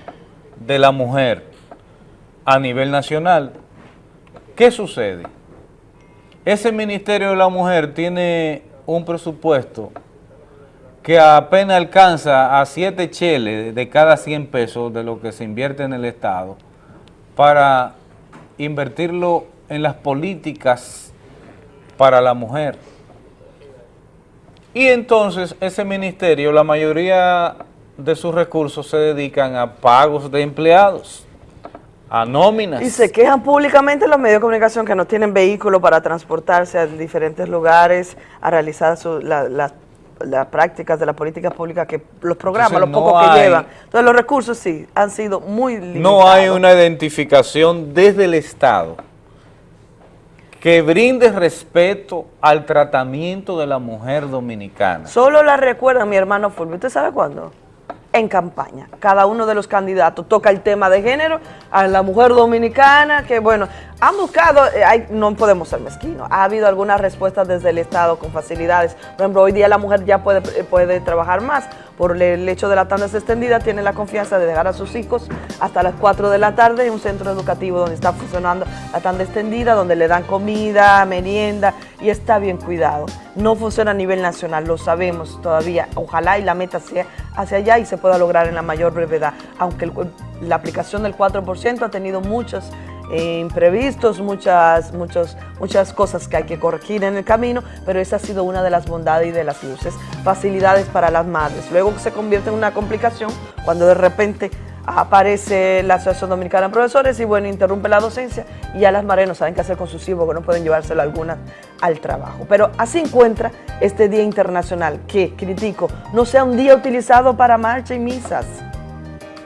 de la mujer a nivel nacional. ¿Qué sucede? Ese Ministerio de la Mujer tiene un presupuesto que apenas alcanza a 7 cheles de cada 100 pesos de lo que se invierte en el Estado para invertirlo en las políticas para la mujer. Y entonces ese ministerio, la mayoría de sus recursos se dedican a pagos de empleados, a nóminas.
Y se quejan públicamente los medios de comunicación que no tienen vehículo para transportarse a diferentes lugares, a realizar su- la- las- las prácticas de la política pública, que los programas,
Entonces,
los
no
pocos que llevan. Entonces los recursos sí, han sido muy limitados.
No hay una identificación desde el Estado que brinde respeto al tratamiento de la mujer dominicana.
Solo la recuerda mi hermano Fulvio. ¿Usted sabe cuándo? En campaña. Cada uno de los candidatos toca el tema de género a la mujer dominicana, que bueno, han buscado, eh, hay- no podemos ser mezquinos, ha habido algunas respuestas desde el Estado con facilidades. Por ejemplo, hoy día la mujer ya puede, eh, puede trabajar más. Por el hecho de la tanda extendida, tiene la confianza de dejar a sus hijos hasta las 4 de la tarde en un centro educativo donde está funcionando la tanda extendida, donde le dan comida, merienda y está bien cuidado. No funciona a nivel nacional, lo sabemos todavía. Ojalá y la meta sea hacia allá y se pueda lograr en la mayor brevedad, aunque la aplicación del 4% ha tenido muchos eh, imprevistos, muchas, muchos, muchas cosas que hay que corregir en el camino, pero esa ha sido una de las bondades y de las luces. Facilidades para las madres. Luego se convierte en una complicación cuando de repente aparece la Asociación Dominicana de Profesores y bueno, interrumpe la docencia y ya las madres no saben qué hacer con sus hijos, que no pueden llevárselo algunas al trabajo. Pero así encuentra este Día Internacional, que, critico, no sea un día utilizado para marcha y misas.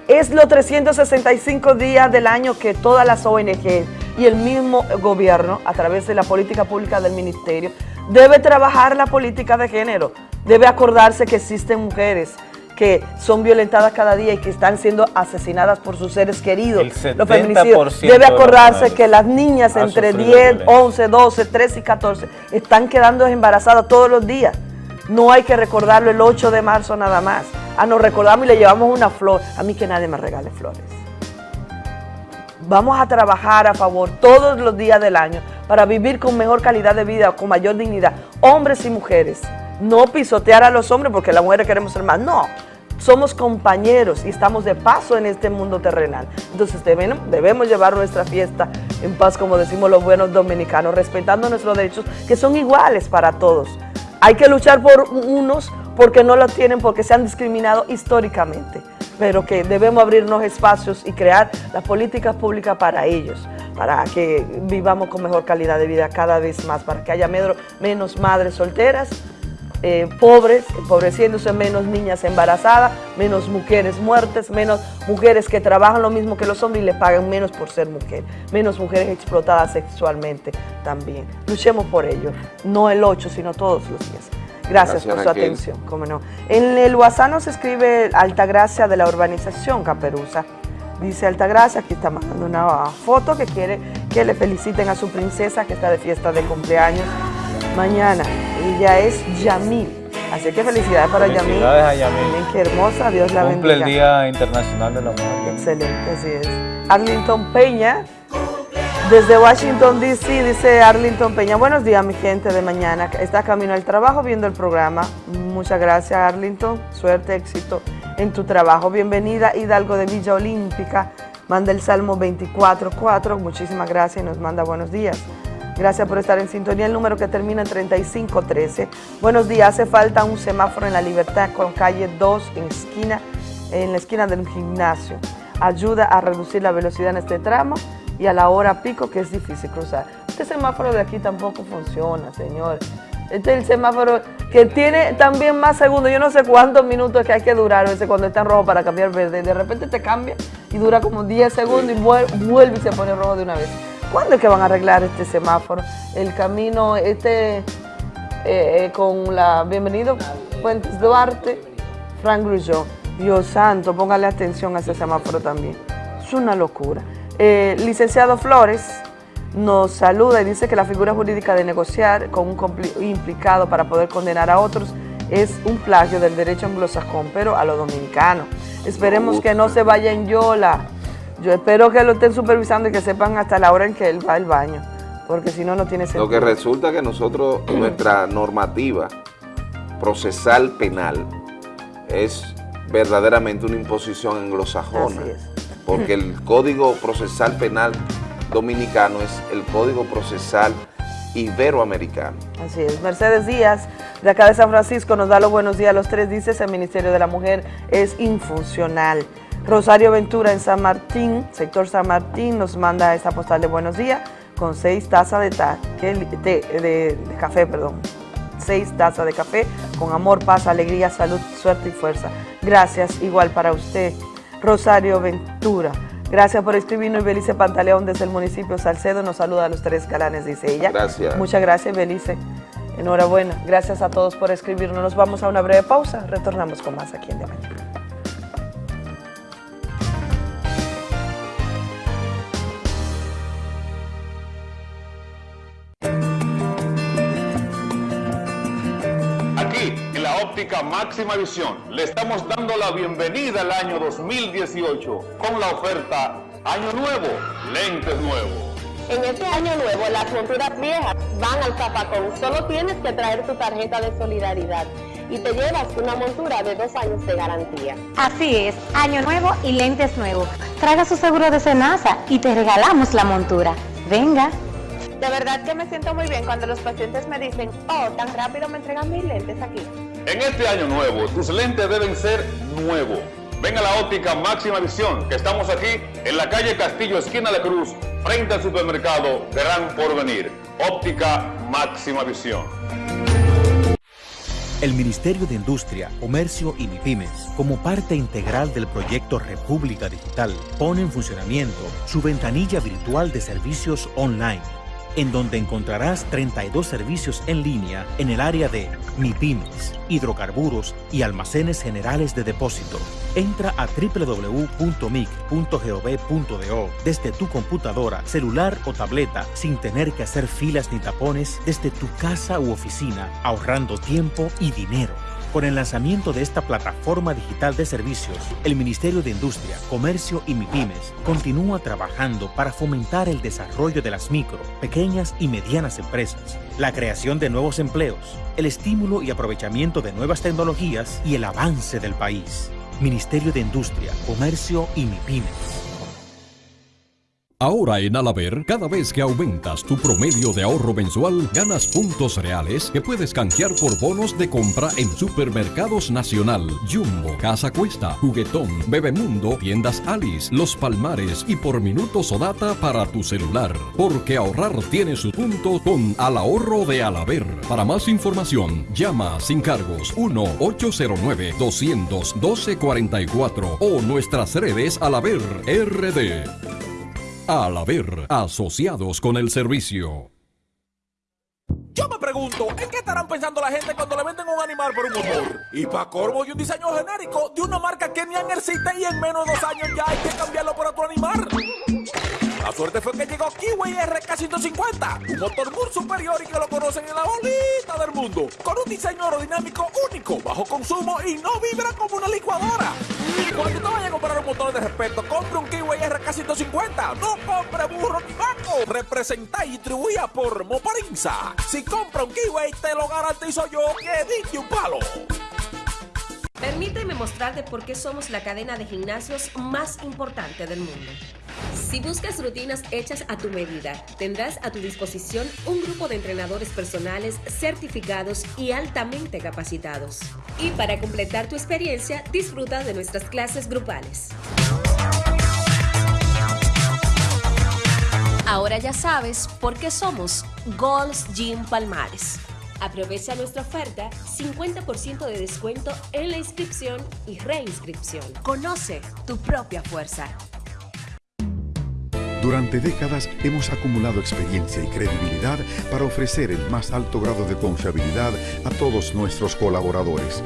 Es los 365 días del año que todas las ONG y el mismo gobierno, a través de la política pública del ministerio, debe trabajar la política de género. Debe acordarse que existen mujeres que son violentadas cada día y que están siendo asesinadas por sus seres queridos.
El
Los feminicidios.
70%
Debe acordarse que las niñas entre
sufrido
10,
violencia.
11, 12, 13 y 14 están quedando embarazadas todos los días. No hay que recordarlo el 8 de marzo nada más. Ah, nos recordamos y le llevamos una flor. A mí que nadie me regale flores. Vamos a trabajar a favor todos los días del año para vivir con mejor calidad de vida, con mayor dignidad, hombres y mujeres. No pisotear a los hombres porque las mujeres queremos ser más. No, somos compañeros y estamos de paso en este mundo terrenal. Entonces debemos, debemos llevar nuestra fiesta en paz, como decimos los buenos dominicanos, respetando nuestros derechos que son iguales para todos. Hay que luchar por unos porque no lo tienen, porque se han discriminado históricamente, pero que debemos abrirnos espacios y crear las políticas públicas para ellos, para que vivamos con mejor calidad de vida cada vez más, para que haya menos madres solteras, eh, pobres, empobreciéndose, menos niñas embarazadas, menos mujeres muertas, menos mujeres que trabajan lo mismo que los hombres y le pagan menos por ser mujer, menos mujeres explotadas sexualmente también. Luchemos por ello, no el 8, sino todos los días. Gracias,
Gracias,
por su
Raquel.
atención, cómo no. En el WhatsApp nos escribe Altagracia de la urbanización Caperuza. Dice Altagracia, aquí está mandando una foto que quiere que le feliciten a su princesa que está de fiesta de cumpleaños mañana. Ella es Yamil. Así que felicidades para Yamil.
Felicidades a Yamil.
Miren qué hermosa, Dios la
Cumple el
bendiga.
Día Internacional de la Mujer.
Excelente, así es. Arlington Peña, desde Washington, D.C., dice Arlington Peña. Buenos días, mi gente de mañana. Está camino al trabajo viendo el programa. Muchas gracias, Arlington. Suerte, éxito en tu trabajo. Bienvenida, Hidalgo de Villa Olímpica. Manda el Salmo 24.4. Muchísimas gracias y nos manda buenos días. Gracias por estar en sintonía. El número que termina en 3513. Buenos días. Hace falta un semáforo en la Libertad con calle 2 en esquina, en la esquina del gimnasio. Ayuda a reducir la velocidad en este tramo y a la hora pico que es difícil cruzar. Este semáforo de aquí tampoco funciona, señor. Este es el semáforo que tiene también más segundos. Yo no sé cuántos minutos que hay que durar cuando está en rojo para cambiar verde. De repente te cambia y dura como 10 segundos y vuel- vuelve y se pone rojo de una vez. ¿Cuándo es que van a arreglar este semáforo? El camino, este, eh, eh, con la Bienvenido Puentes Duarte, Frank Grullón. Dios santo, póngale atención a ese semáforo también. Es una locura. Eh, licenciado Flores nos saluda y dice que la figura jurídica de negociar con un implicado para poder condenar a otros es un plagio del derecho anglosajón, pero a los dominicanos. Esperemos que no se vaya en yola. Yo espero que lo estén supervisando y que sepan hasta la hora en que él va al baño, porque si no, no tiene sentido.
Lo que resulta que nosotros, <clears throat> nuestra normativa procesal penal es verdaderamente una imposición anglosajona, porque el <clears throat> Código Procesal Penal Dominicano es el Código Procesal Iberoamericano.
Así es. Mercedes Díaz, de acá de San Francisco, nos da los buenos días a los tres. Dice, el Ministerio de la Mujer es infuncional. Rosario Ventura en San Martín, sector San Martín, nos manda esta postal de buenos días con seis tazas de, ta- que- de- de- de café, perdón. Seis tazas de café con amor, paz, alegría, salud, suerte y fuerza. Gracias, igual para usted. Rosario Ventura. Gracias por escribirnos. Belice Pantaleón desde el municipio Salcedo nos saluda a los tres calanes, dice ella.
Gracias.
Muchas gracias, Belice. Enhorabuena. Gracias a todos por escribirnos. Nos vamos a una breve pausa. Retornamos con más aquí en De Mañana.
Óptica máxima visión, le estamos dando la bienvenida al año 2018 con la oferta Año Nuevo, lentes nuevos.
En este año nuevo, las monturas viejas van al zapacón. Solo tienes que traer tu tarjeta de solidaridad y te llevas una montura de dos años de garantía.
Así es, año nuevo y lentes nuevos. Traga su seguro de Senasa y te regalamos la montura. Venga.
De verdad que me siento muy bien cuando los pacientes me dicen, oh, tan rápido me entregan mis lentes aquí.
En este año nuevo, tus lentes deben ser nuevos. Ven a la óptica máxima visión, que estamos aquí en la calle Castillo, esquina de Cruz, frente al supermercado Gran Porvenir. Óptica máxima visión.
El Ministerio de Industria, Comercio y MIPIMES, como parte integral del proyecto República Digital, pone en funcionamiento su ventanilla virtual de servicios online, en donde encontrarás 32 servicios en línea en el área de MIPIMES, hidrocarburos y almacenes generales de depósito. Entra a www.mic.gov.do desde tu computadora, celular o tableta sin tener que hacer filas ni tapones desde tu casa u oficina, ahorrando tiempo y dinero. Con el lanzamiento de esta plataforma digital de servicios, el Ministerio de Industria, Comercio y MIPIMES continúa trabajando para fomentar el desarrollo de las micro, pequeñas y medianas empresas, la creación de nuevos empleos, el estímulo y aprovechamiento de nuevas tecnologías y el avance del país. Ministerio de Industria, Comercio y MIPIMES.
Ahora en Alaber, cada vez que aumentas tu promedio de ahorro mensual, ganas puntos reales que puedes canjear por bonos de compra en Supermercados Nacional, Jumbo, Casa Cuesta, Juguetón, Bebemundo, Tiendas Alice, Los Palmares y por minutos o data para tu celular. Porque ahorrar tiene su punto con Al Ahorro de Alaber. Para más información, llama sin cargos 1-809-212-44 o nuestras redes Alaber RD. Al haber asociados con el servicio.
Yo me pregunto, ¿en qué estarán pensando la gente cuando le venden un animal por un motor? Y para corvo y un diseño genérico de una marca que ni han existe y en menos de dos años ya hay que cambiarlo por otro animal. La suerte fue que llegó Kiwi RK150, un motor muy superior y que lo conocen en la bolita del mundo, con un diseño aerodinámico único, bajo consumo y no vibra como una licuadora. Cuando te vayas a comprar un motor de respeto, compre un Kiwi RK150, no compre burro ni vaco. Representa y distribuida por Moparinza. Si compra un Kiwi, te lo garantizo yo que diste un palo.
Permíteme mostrarte por qué somos la cadena de gimnasios más importante del mundo. Si buscas rutinas hechas a tu medida, tendrás a tu disposición un grupo de entrenadores personales certificados y altamente capacitados. Y para completar tu experiencia, disfruta de nuestras clases grupales. Ahora ya sabes por qué somos Gold's Gym Palmares. Aprovecha nuestra oferta 50% de descuento en la inscripción y reinscripción. Conoce tu propia fuerza.
Durante décadas hemos acumulado experiencia y credibilidad para ofrecer el más alto grado de confiabilidad a todos nuestros colaboradores.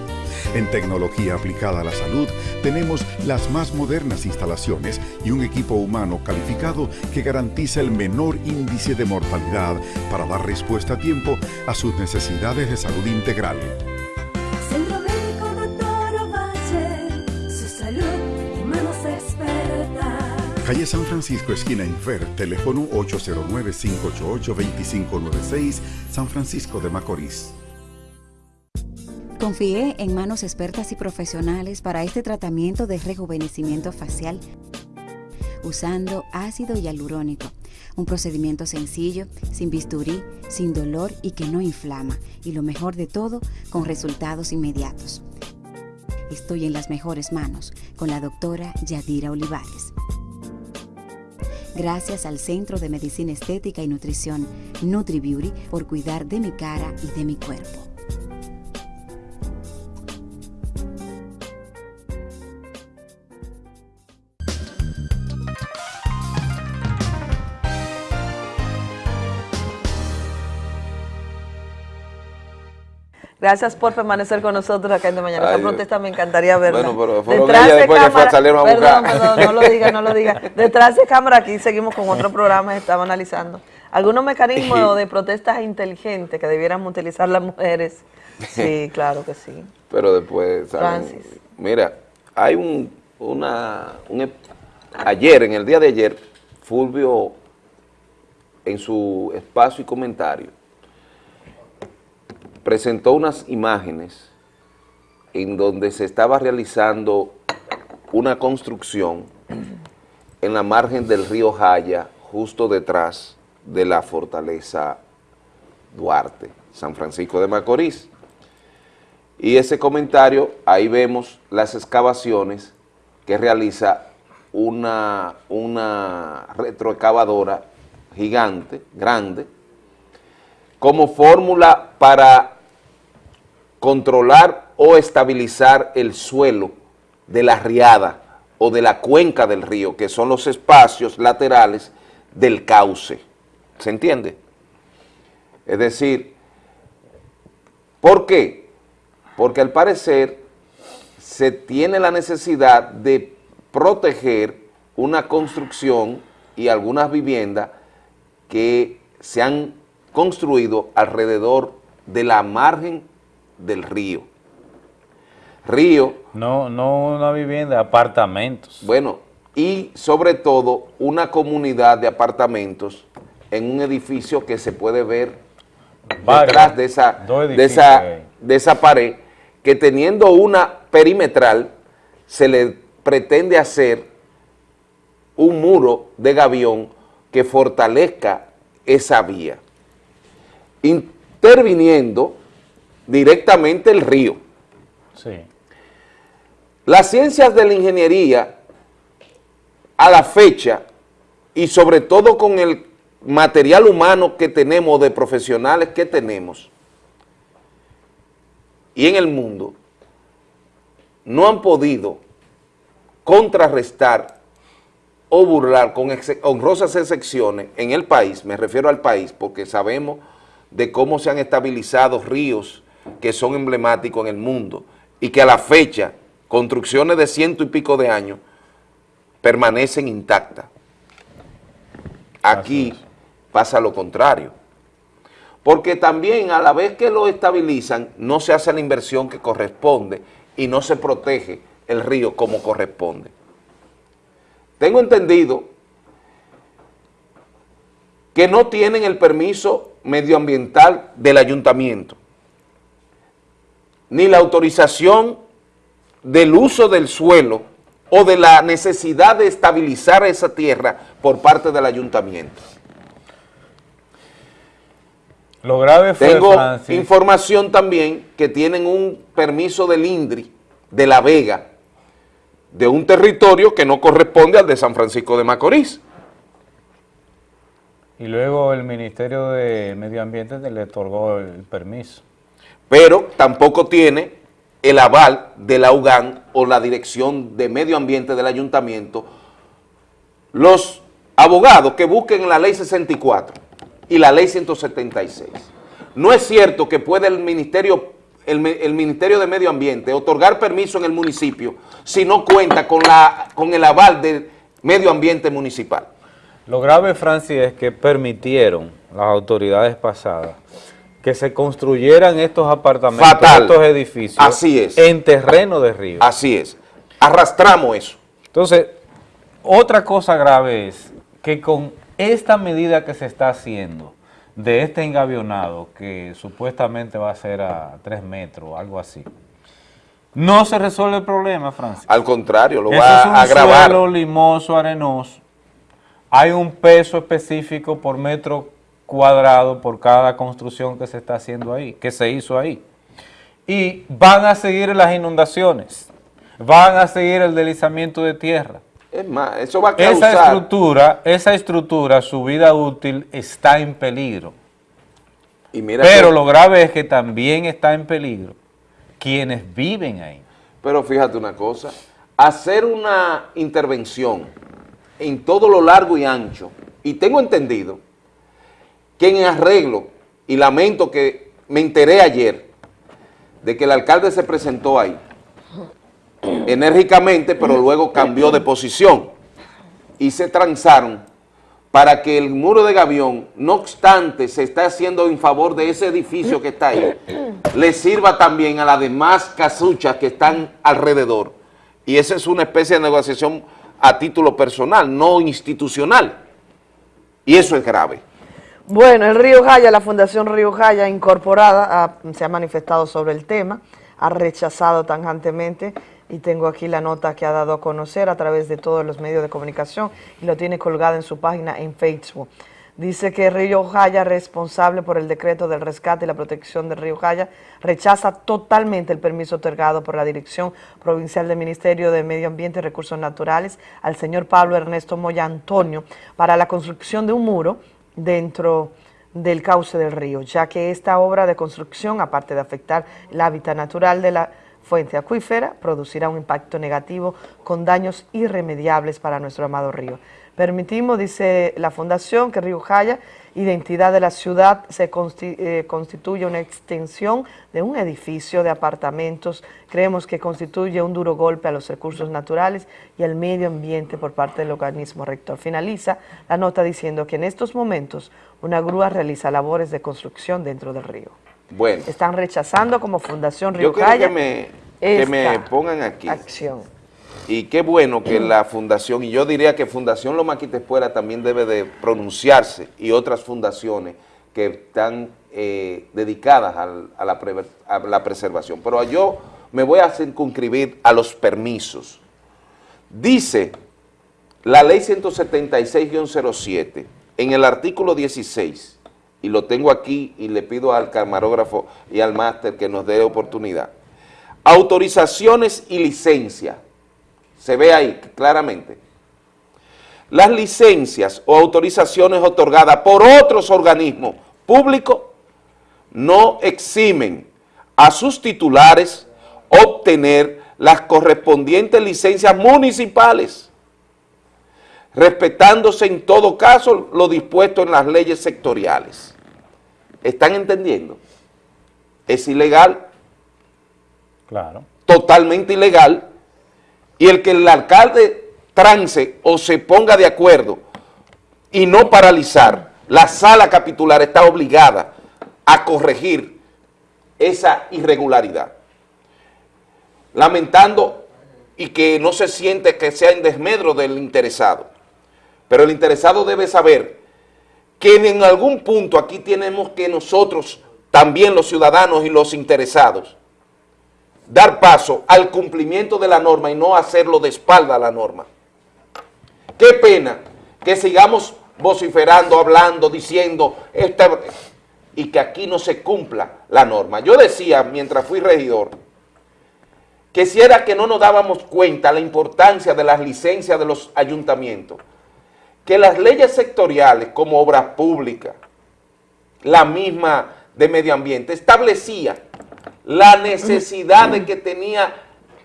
En tecnología aplicada a la salud tenemos las más modernas instalaciones y un equipo humano calificado que garantiza el menor índice de mortalidad para dar respuesta a tiempo a sus necesidades de salud integral. Calle San Francisco, esquina Infer, teléfono 809-588-2596, San Francisco de Macorís.
Confié en manos expertas y profesionales para este tratamiento de rejuvenecimiento facial usando ácido hialurónico. Un procedimiento sencillo, sin bisturí, sin dolor y que no inflama. Y lo mejor de todo, con resultados inmediatos. Estoy en las mejores manos con la doctora Yadira Olivares. Gracias al Centro de Medicina Estética y Nutrición NutriBeauty por cuidar de mi cara y de mi cuerpo.
Gracias por permanecer con nosotros acá en De Mañana. Esta protesta me encantaría verla.
Bueno, pero fueron
Detrás
ellas
de
después que
cámara-
salieron a buscar.
perdón, no lo diga, no lo diga. <laughs> Detrás de cámara aquí seguimos con otro programa que estamos analizando. Algunos mecanismos <laughs> de protestas inteligentes que debiéramos utilizar las mujeres. Sí, <laughs> claro que sí.
Pero después salen-
Francis.
Mira, hay un, una, un ep- ayer, en el día de ayer, Fulvio, en su espacio y comentario, presentó unas imágenes en donde se estaba realizando una construcción en la margen del río Jaya, justo detrás de la fortaleza Duarte, San Francisco de Macorís. Y ese comentario, ahí vemos las excavaciones que realiza una, una retroexcavadora gigante, grande, como fórmula para controlar o estabilizar el suelo de la riada o de la cuenca del río, que son los espacios laterales del cauce. ¿Se entiende? Es decir, ¿por qué? Porque al parecer se tiene la necesidad de proteger una construcción y algunas viviendas que se han construido alrededor de la margen del río. Río,
No, no una vivienda, apartamentos.
bueno, y sobre todo una comunidad de apartamentos en un edificio que se puede ver
Varios,
detrás de esa, de, esa, de esa pared, que teniendo una perimetral, se le pretende hacer un muro de gavión que fortalezca esa vía, interviniendo directamente el río.
Sí.
Las ciencias de la ingeniería, a la fecha, y sobre todo con el material humano que tenemos, de profesionales que tenemos, y en el mundo, no han podido contrarrestar o burlar con honrosas excepciones en el país, me refiero al país, porque sabemos de cómo se han estabilizado ríos que son emblemáticos en el mundo y que a la fecha, construcciones de ciento y pico de años, permanecen intactas. Aquí pasa lo contrario. Porque también a la vez que lo estabilizan, no se hace la inversión que corresponde y no se protege el río como corresponde. Tengo entendido que no tienen el permiso medioambiental del ayuntamiento, ni la autorización del uso del suelo o de la necesidad de estabilizar esa tierra por parte del ayuntamiento.
Lo grave fue,
Tengo
Francis,
información también que tienen un permiso del INDRI de La Vega, de un territorio que no corresponde al de San Francisco de Macorís.
Y luego el Ministerio de Medio Ambiente le otorgó el permiso.
pero tampoco tiene el aval de la UGAN o la Dirección de Medio Ambiente del Ayuntamiento, los abogados que busquen la ley 64 y la ley 176. No es cierto que puede el Ministerio, el, Ministerio de Medio Ambiente otorgar permiso en el municipio si no cuenta con, la, con el aval del medio ambiente municipal.
Lo grave, Francis, es que permitieron las autoridades pasadas que se construyeran estos apartamentos,
Fatal.
estos edificios
Así es.
en terreno de río.
Así es. Arrastramos eso.
Entonces, otra cosa grave es que con esta medida que se está haciendo de este engavionado, que supuestamente va a ser a tres metros o algo así, no se resuelve el problema, Francis.
Al contrario, lo
Eso
va
es un
a agravar.
suelo limoso, arenoso. Hay un peso específico por metro cuadrado por cada construcción que se está haciendo ahí, que se hizo ahí. Y van a seguir las inundaciones, van a seguir el deslizamiento de tierra.
Es más, eso va a
Esa
causar...
estructura, esa estructura, su vida útil está en peligro.
y mira
Pero
que-
lo grave es que también está en peligro quienes viven ahí.
Pero fíjate una cosa, hacer una intervención en todo lo largo y ancho, y tengo entendido que en arreglo, y lamento que me enteré ayer, de que el alcalde se presentó ahí, enérgicamente, pero luego cambió de posición, y se transaron para que el muro de Gavión, no obstante se está haciendo en favor de ese edificio que está ahí, le sirva también a las demás casuchas que están alrededor. Y esa es una especie de negociación a título personal, no institucional. Y eso es grave.
Bueno, el Río Jaya, la Fundación Río Jaya incorporada, ha- se ha manifestado sobre el tema, ha rechazado tajantemente y tengo aquí la nota que ha dado a conocer a través de todos los medios de comunicación y lo tiene colgada en su página en Facebook. Dice que Río Jaya, responsable por el decreto del rescate y la protección del Río Jaya, rechaza totalmente el permiso otorgado por la Dirección Provincial del Ministerio de Medio Ambiente y Recursos Naturales al señor Pablo Ernesto Moya Antonio para la construcción de un muro dentro del cauce del río, ya que esta obra de construcción, aparte de afectar el hábitat natural de la fuente acuífera, producirá un impacto negativo con daños irremediables para nuestro amado río. Permitimos, dice la Fundación, que Río Jaya, identidad de la ciudad, se eh, constituye una extensión de un edificio de apartamentos. Creemos que constituye un duro golpe a los recursos naturales y al medio ambiente por parte del organismo rector. Finaliza la nota diciendo que en estos momentos una grúa realiza labores de construcción dentro del río.
Bueno,
Están rechazando como Fundación Río
yo
Jaya
que me, que me pongan aquí.
acción.
Y qué bueno que la fundación, y yo diría que Fundación Loma Quitespuela también debe de pronunciarse, y otras fundaciones que están eh, dedicadas a la preservación. Pero yo me voy a circunscribir a los permisos. Dice la ley 176-07, en el artículo 16, y lo tengo aquí y le pido al camarógrafo y al máster que nos dé oportunidad, autorizaciones y licencias, se ve ahí claramente. Las licencias o autorizaciones otorgadas por otros organismos públicos no eximen a sus titulares obtener las correspondientes licencias municipales, respetándose en todo caso lo dispuesto en las leyes sectoriales. ¿Están entendiendo? Es ilegal,
Claro.
totalmente ilegal, y el que el alcalde trance o se ponga de acuerdo y no paralizar, la sala capitular está obligada a corregir esa irregularidad. Lamentando y que no se siente que sea en desmedro del interesado. Pero el interesado debe saber que en algún punto aquí tenemos que nosotros, también los ciudadanos y los interesados, dar paso al cumplimiento de la norma y no hacerlo de espalda a la norma. Qué pena que sigamos vociferando, hablando, diciendo, y que aquí no se cumpla la norma. Yo decía, mientras fui regidor, que si era que no nos dábamos cuenta la importancia de las licencias de los ayuntamientos, que las leyes sectoriales como obras públicas, la misma de medio ambiente, establecía la necesidad de que tenía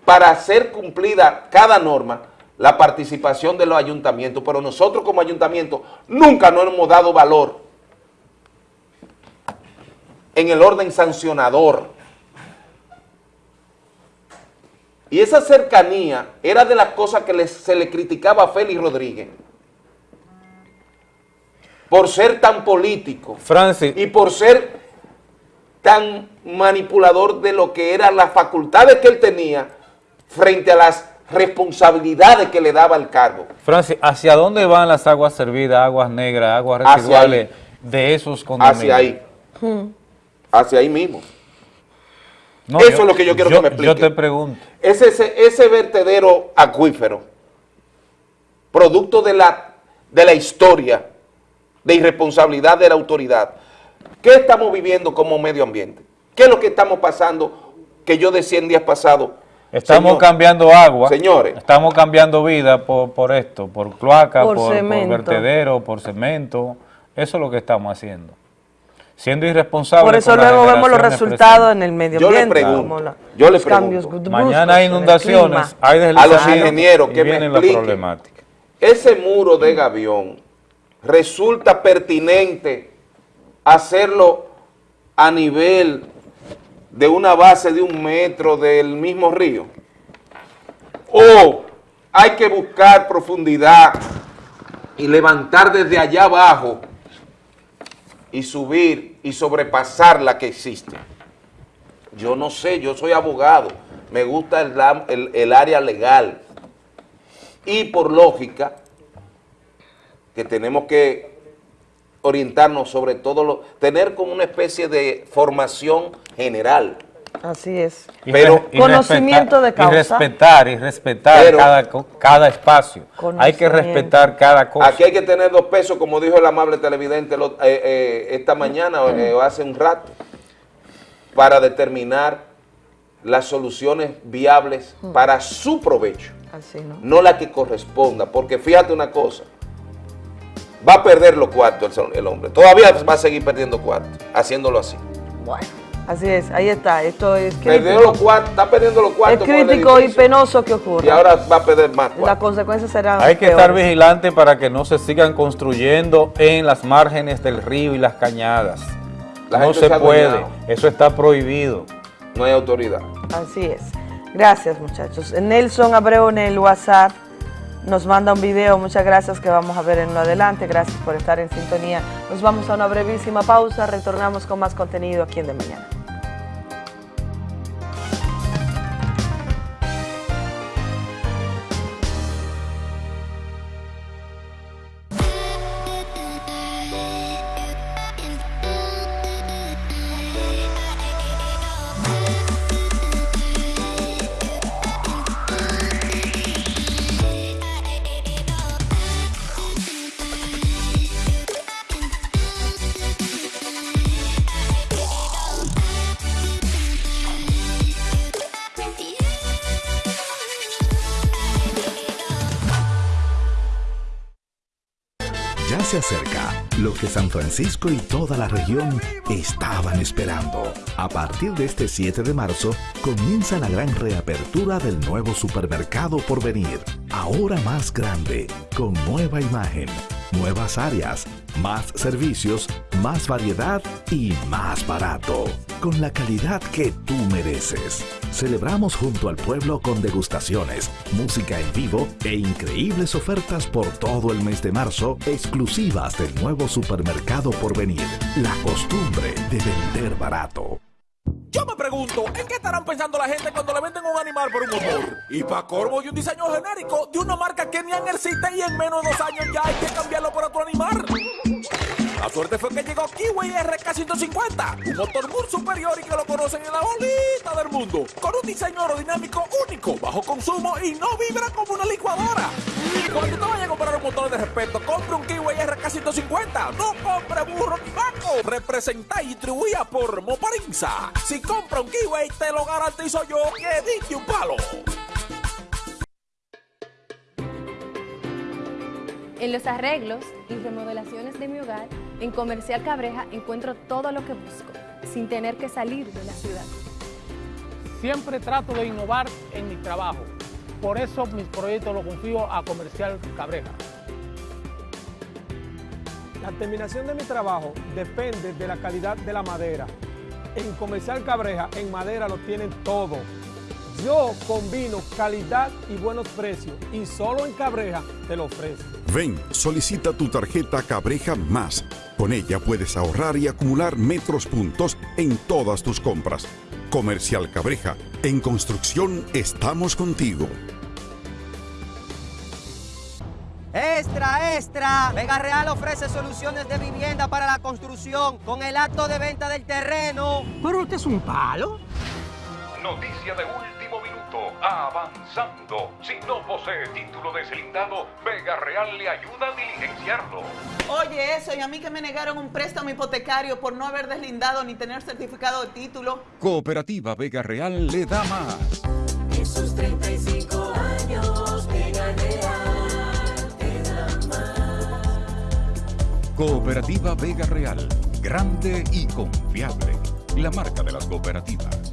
para ser cumplida cada norma, la participación de los ayuntamientos, pero nosotros como ayuntamiento nunca nos hemos dado valor en el orden sancionador. Y esa cercanía era de las cosas que les- se le criticaba a Félix Rodríguez por ser tan político
Francis,
y por ser tan manipulador de lo que eran las facultades que él tenía frente a las responsabilidades que le daba el cargo.
Francis, ¿hacia dónde van las aguas servidas, aguas negras, aguas residuales de esos condominios?
Hacia ahí, hacia ahí mismo.
No,
Eso
yo-
es lo que yo quiero
yo-
que me explique.
Yo te pregunto.
Ese, ese, ese vertedero acuífero, producto de la, de la historia, de irresponsabilidad de la autoridad, ¿qué estamos viviendo como medio ambiente? ¿Qué es lo que estamos pasando que yo decía en días pasados?
Estamos
Señor,
cambiando agua,
Señores.
estamos cambiando vida por, por esto, por cloaca,
Por
por, por
cemento.
vertedero, por cemento. Eso es lo que estamos haciendo. Siendo irresponsables.
Por eso luego vemos los resultados en el medio
Yo le
ambiente.
pregunto,
la-
yo le pregunto.
Mañana hay inundaciones, hay
a los ingenieros que me
vienen la
expliquen.
problemática.
Ese muro de Gavión resulta pertinente hacerlo a nivel de una base de un metro del mismo río. O hay que buscar profundidad y levantar desde allá abajo y subir y sobrepasar la que existe. Yo no sé, yo soy abogado, me gusta el, el área legal y por lógica que tenemos que orientarnos sobre todo, lo, tener como una especie de formación general.
Así es.
Pero-
y
Conocimiento de causa.
Y respetar, y respetar
Pero-
cada, cada espacio. Hay que respetar cada cosa.
Aquí hay que tener dos pesos, como dijo el amable televidente lo- eh, eh, esta mañana eh, o hace un rato, para determinar las soluciones viables para su provecho,
Así, ¿no?
no la que corresponda, porque fíjate una cosa, va a perder los cuartos el, hombre, todavía va a seguir perdiendo cuartos, haciéndolo así.
Bueno, así es, ahí está. Esto es
Perdió
crítico.
los cuartos, está perdiendo los
Es
cuartos el
crítico y penoso que ocurra.
y ahora va a perder más cuartos.
Las consecuencias serán
Hay que estar vigilante para que no se sigan construyendo en las márgenes del río y las cañadas.
La
no se
se
puede, eso está prohibido.
No hay autoridad.
Así es. Gracias, muchachos. Nelson Abreu en el WhatsApp nos manda un video. Muchas gracias que vamos a ver en lo adelante. Gracias por estar en sintonía. Nos vamos a una brevísima pausa. Retornamos con más contenido aquí en De Mañana.
Se acerca lo que San Francisco y toda la región estaban esperando. A partir de este 7 de marzo comienza la gran reapertura del nuevo supermercado por venir. Ahora más grande, con nueva imagen, nuevas áreas, más servicios, más variedad y más barato. Con la calidad que tú mereces. Celebramos junto al pueblo con degustaciones, música en vivo e increíbles ofertas por todo el mes de marzo, exclusivas del nuevo supermercado por venir. La costumbre de vender barato.
Yo me pregunto, ¿en qué estarán pensando la gente cuando le venden un animal por un motor? Y para corvo y un diseño genérico de una marca que ni existe y en menos de dos años ya hay que cambiarlo por otro animal. La suerte fue que llegó Kiwi RK150, un motor muy superior y que lo conocen en la bolita del mundo, con un diseño aerodinámico único, bajo consumo y no vibra como una licuadora. Cuando te vayas a comprar un motor de respeto, compre un Kiwi RK150, no compre burro ni vaco. Representa y distribuida por Moparinza. Si compra un Kiwi, te lo garantizo yo que dije un palo.
En los arreglos y remodelaciones de mi hogar, en Comercial Cabreja encuentro todo lo que busco, sin tener que salir de la ciudad.
Siempre trato de innovar en mi trabajo por eso mis proyectos los confío a Comercial Cabreja. La terminación de mi trabajo depende de la calidad de la madera. En Comercial Cabreja, en madera lo tienen todo. Yo combino calidad y buenos precios y solo en Cabreja te lo ofrezco.
Ven, solicita tu tarjeta Cabreja Más. Con ella puedes ahorrar y acumular metros puntos en todas tus compras. Comercial Cabreja, en construcción estamos contigo.
Extra, extra. Vega Real ofrece soluciones de vivienda para la construcción con el acto de venta del terreno.
Pero usted es un palo.
Noticia de último Avanzando. Si no posee título deslindado, Vega Real le ayuda a diligenciarlo.
Oye, eso, y a mí que me negaron un préstamo hipotecario por no haber deslindado ni tener certificado de título.
Cooperativa Vega Real le da más.
Esos 35 años, Vega Real te da más.
Cooperativa Vega Real. Grande y confiable. La marca de las cooperativas.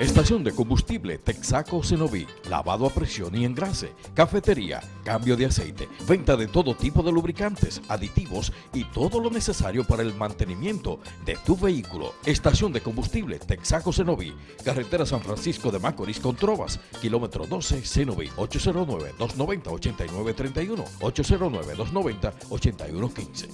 Estación de combustible Texaco Cenoví, lavado a presión y engrase, cafetería, cambio de aceite, venta de todo tipo de lubricantes, aditivos y todo lo necesario para el mantenimiento de tu vehículo. Estación de combustible Texaco Cenoví, carretera San Francisco de Macorís con Trovas, kilómetro 12 Cenoví, 809-290-8931, 809-290-8115.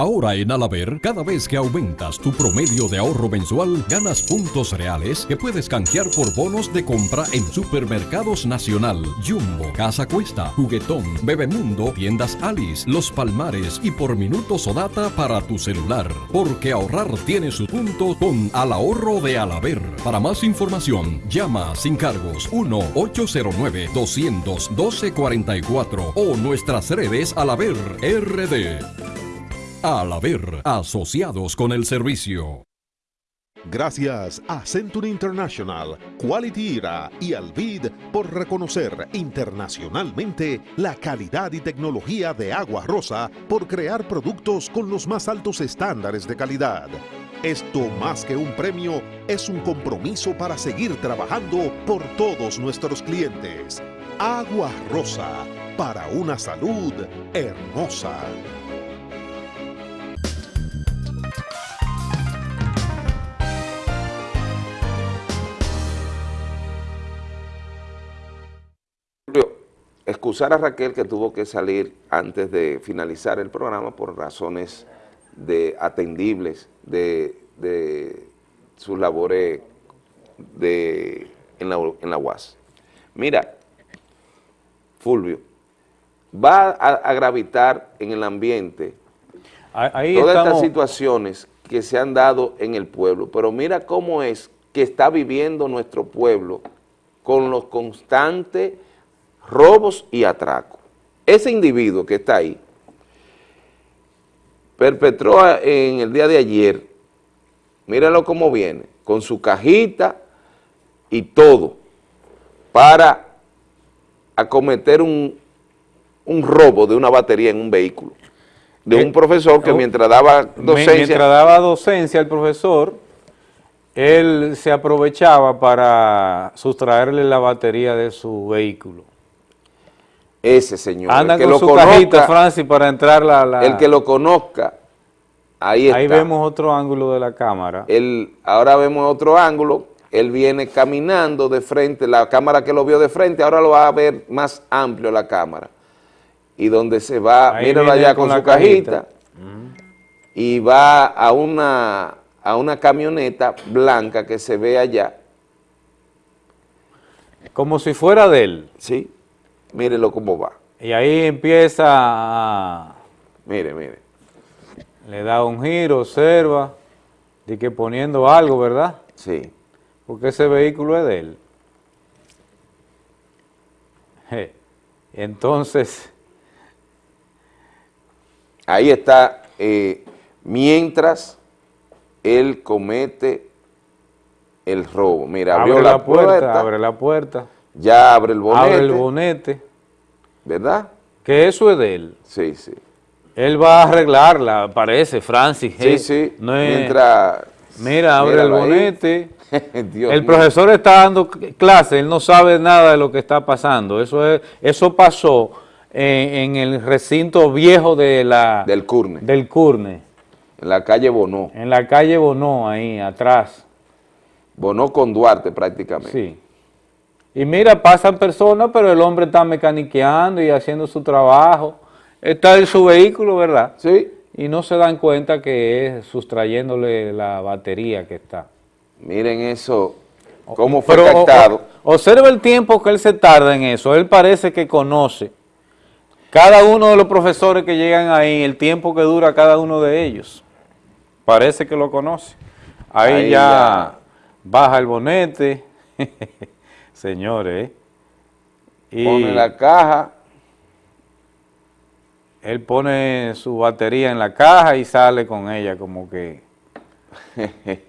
Ahora en Alaber, cada vez que aumentas tu promedio de ahorro mensual, ganas puntos reales que puedes canjear por bonos de compra en Supermercados Nacional, Jumbo, Casa Cuesta, Juguetón, Bebemundo, Tiendas Alice, Los Palmares y por minutos o data para tu celular. Porque ahorrar tiene su punto con Al Ahorro de Alaber. Para más información, llama sin cargos 1-809-212-44 o nuestras redes Alaber RD. Al haber asociados con el servicio.
Gracias a Century International, Quality Era y Alvid por reconocer internacionalmente la calidad y tecnología de Agua Rosa por crear productos con los más altos estándares de calidad. Esto más que un premio es un compromiso para seguir trabajando por todos nuestros clientes. Agua Rosa, para una salud hermosa.
Excusar a Raquel que tuvo que salir antes de finalizar el programa por razones de atendibles de, de sus labores de, en, la, en la UAS. Mira, Fulvio, va a, a gravitar en el ambiente
Ahí
todas
estamos-
estas situaciones que se han dado en el pueblo, pero mira cómo es que está viviendo nuestro pueblo con los constantes robos y atracos. Ese individuo que está ahí perpetró en el día de ayer, míralo cómo viene, con su cajita y todo, para acometer un, un robo de una batería en un vehículo, de un profesor que
oh,
mientras daba docencia...
Mientras daba docencia al profesor, él se aprovechaba para sustraerle la batería de su vehículo.
Ese señor,
Anda
el que
con
lo
su
conozca,
cajita, Francis, para entrar la... la-
el que lo conozca, ahí está.
Ahí vemos otro ángulo de la cámara.
Él, ahora vemos otro ángulo, él viene caminando de frente, la cámara que lo vio de frente, ahora lo va a ver más amplio la cámara. Y donde se va,
Ahí
míralo allá
con
su cajita,
cajita.
y va a una, a una camioneta blanca que se ve allá.
Como si fuera de él.
Sí, mírelo cómo va.
Y ahí empieza a...
Mire, mire.
Le da un giro, observa, de que poniendo algo, ¿verdad?
Sí.
Porque ese vehículo es de él. Entonces,
Ahí está, eh, mientras él comete el robo. Mira, abrió
abre
la,
la puerta,
puerta,
abre la puerta,
ya abre el bonete,
abre el bonete,
¿verdad?
que eso es de él.
Sí, sí.
Él va a arreglarla, parece, Francis.
Sí, sí,
no es-
mientras
Mira, abre el bonete. <laughs>
Dios
el
mío.
profesor está dando clase, él no sabe nada de lo que está pasando. Eso es, eso pasó en, en el recinto viejo de la,
Del Curne.
del Curne,
En la calle Bonó.
en la calle Bonó, ahí atrás.
Bonó con Duarte prácticamente.
Sí. Y mira, pasan personas, pero el hombre está mecaniqueando y haciendo su trabajo. Está en su vehículo, ¿verdad?
Sí.
Y no se dan cuenta que es sustrayéndole la batería que está.
Miren eso, cómo fue
Pero o-
captado.
o- observa el tiempo que él se tarda en eso. Él parece que conoce cada uno de los profesores que llegan ahí, el tiempo que dura cada uno de ellos. Parece que lo conoce. Ahí,
Ahí
ya,
ya.
baja el bonete. <laughs> Señores. Y
Pone la caja.
él pone su batería en la caja y sale con ella como que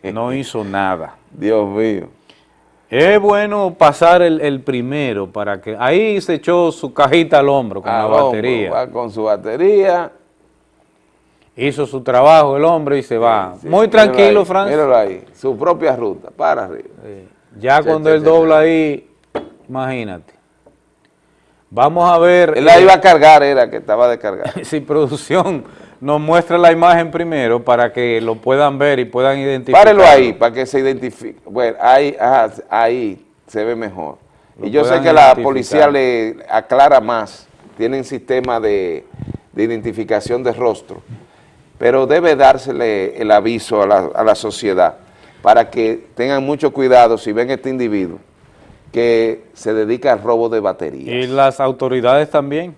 <laughs> no hizo nada.
Dios mío.
Es bueno pasar el, el primero para que... Ahí se echó su cajita al hombro con
Al
la
hombro,
batería.
va con su batería.
Hizo su trabajo el hombre y se va.
Sí,
Muy tranquilo, Francis.
Míralo ahí, su propia ruta, para arriba.
Ya cuando él dobla ahí, imagínate. Vamos a ver...
Él la iba a cargar, era que estaba de cargar. <laughs>
si producción nos muestra la imagen primero para que lo puedan ver y puedan identificar.
Párelo ahí para que se identifique. Bueno, ahí, ajá, ahí se ve mejor.
Lo
y yo sé que la policía le aclara más, tienen sistema de, de identificación de rostro, pero debe dársele el aviso a la, a la sociedad para que tengan mucho cuidado si ven este individuo que se dedica al robo de batería.
Y las autoridades también.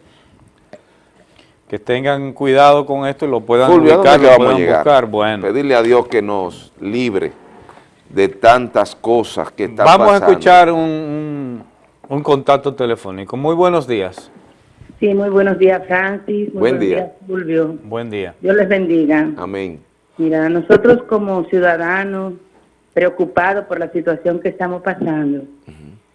Que tengan cuidado con esto y lo puedan
Fulvio, ¿a
ubicar, lo
vamos a
puedan
llegar?
buscar. Bueno.
Pedirle a Dios que nos libre de tantas cosas que están
Vamos
pasando.
a escuchar un, un- un contacto telefónico. Muy buenos días.
Sí, muy buenos días, Francis. Muy
Buen
buenos
día.
días, Fulvio.
Buen día.
Dios les bendiga.
Amén.
Mira, nosotros como ciudadanos preocupados por la situación que estamos pasando,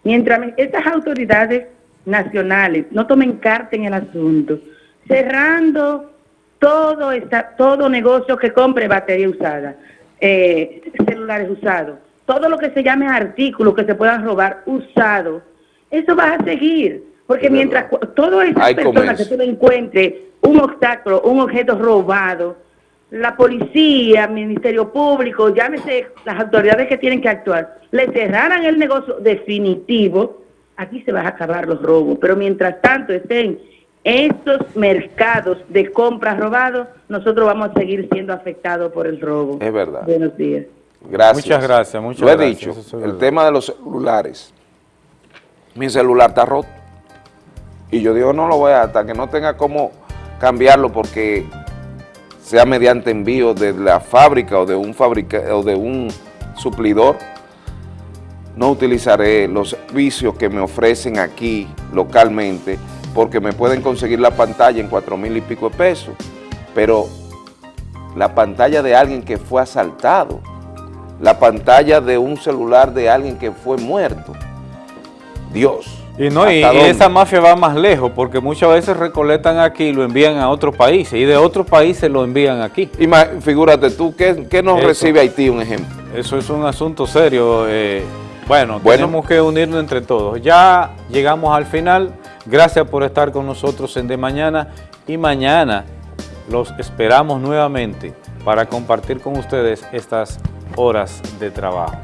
mientras estas autoridades nacionales no tomen carta en el asunto, cerrando todo esta, todo negocio que compre batería usada, eh, celulares usados, todo lo que se llame artículos que se puedan robar usados, eso va a seguir, porque mientras todas esas personas que le encuentres un obstáculo, un objeto robado, la policía, Ministerio Público, llámese las autoridades que tienen que actuar, le cerraran el negocio definitivo, aquí se van a acabar los robos. Pero mientras tanto estén estos mercados de compras robados, nosotros vamos a seguir siendo afectados por el robo.
Es verdad.
Buenos días.
Gracias.
Muchas gracias, muchas
Lo he
gracias,
dicho,
es
el
verdad.
tema de los celulares. Mi celular está roto. Y yo digo, no lo voy a, hasta que no tenga cómo cambiarlo porque sea mediante envío de la fábrica o de un fabrica, o de un suplidor, no utilizaré los servicios que me ofrecen aquí localmente porque me pueden conseguir la pantalla en cuatro mil y pico de pesos, pero la pantalla de alguien que fue asaltado, la pantalla de un celular de alguien que fue muerto. Dios.
Y no, y,
¿hasta
y esa mafia va más lejos porque muchas veces recolectan aquí y lo envían a otros países y de otros países lo envían aquí.
Ima- figúrate tú, ¿qué, qué nos
Eso.
recibe Haití, un ejemplo?
Eso es un asunto serio. eh, bueno,
Bueno.
tenemos que unirnos entre todos. Ya llegamos al final. Gracias por estar con nosotros en De Mañana y mañana los esperamos nuevamente para compartir con ustedes estas horas de trabajo.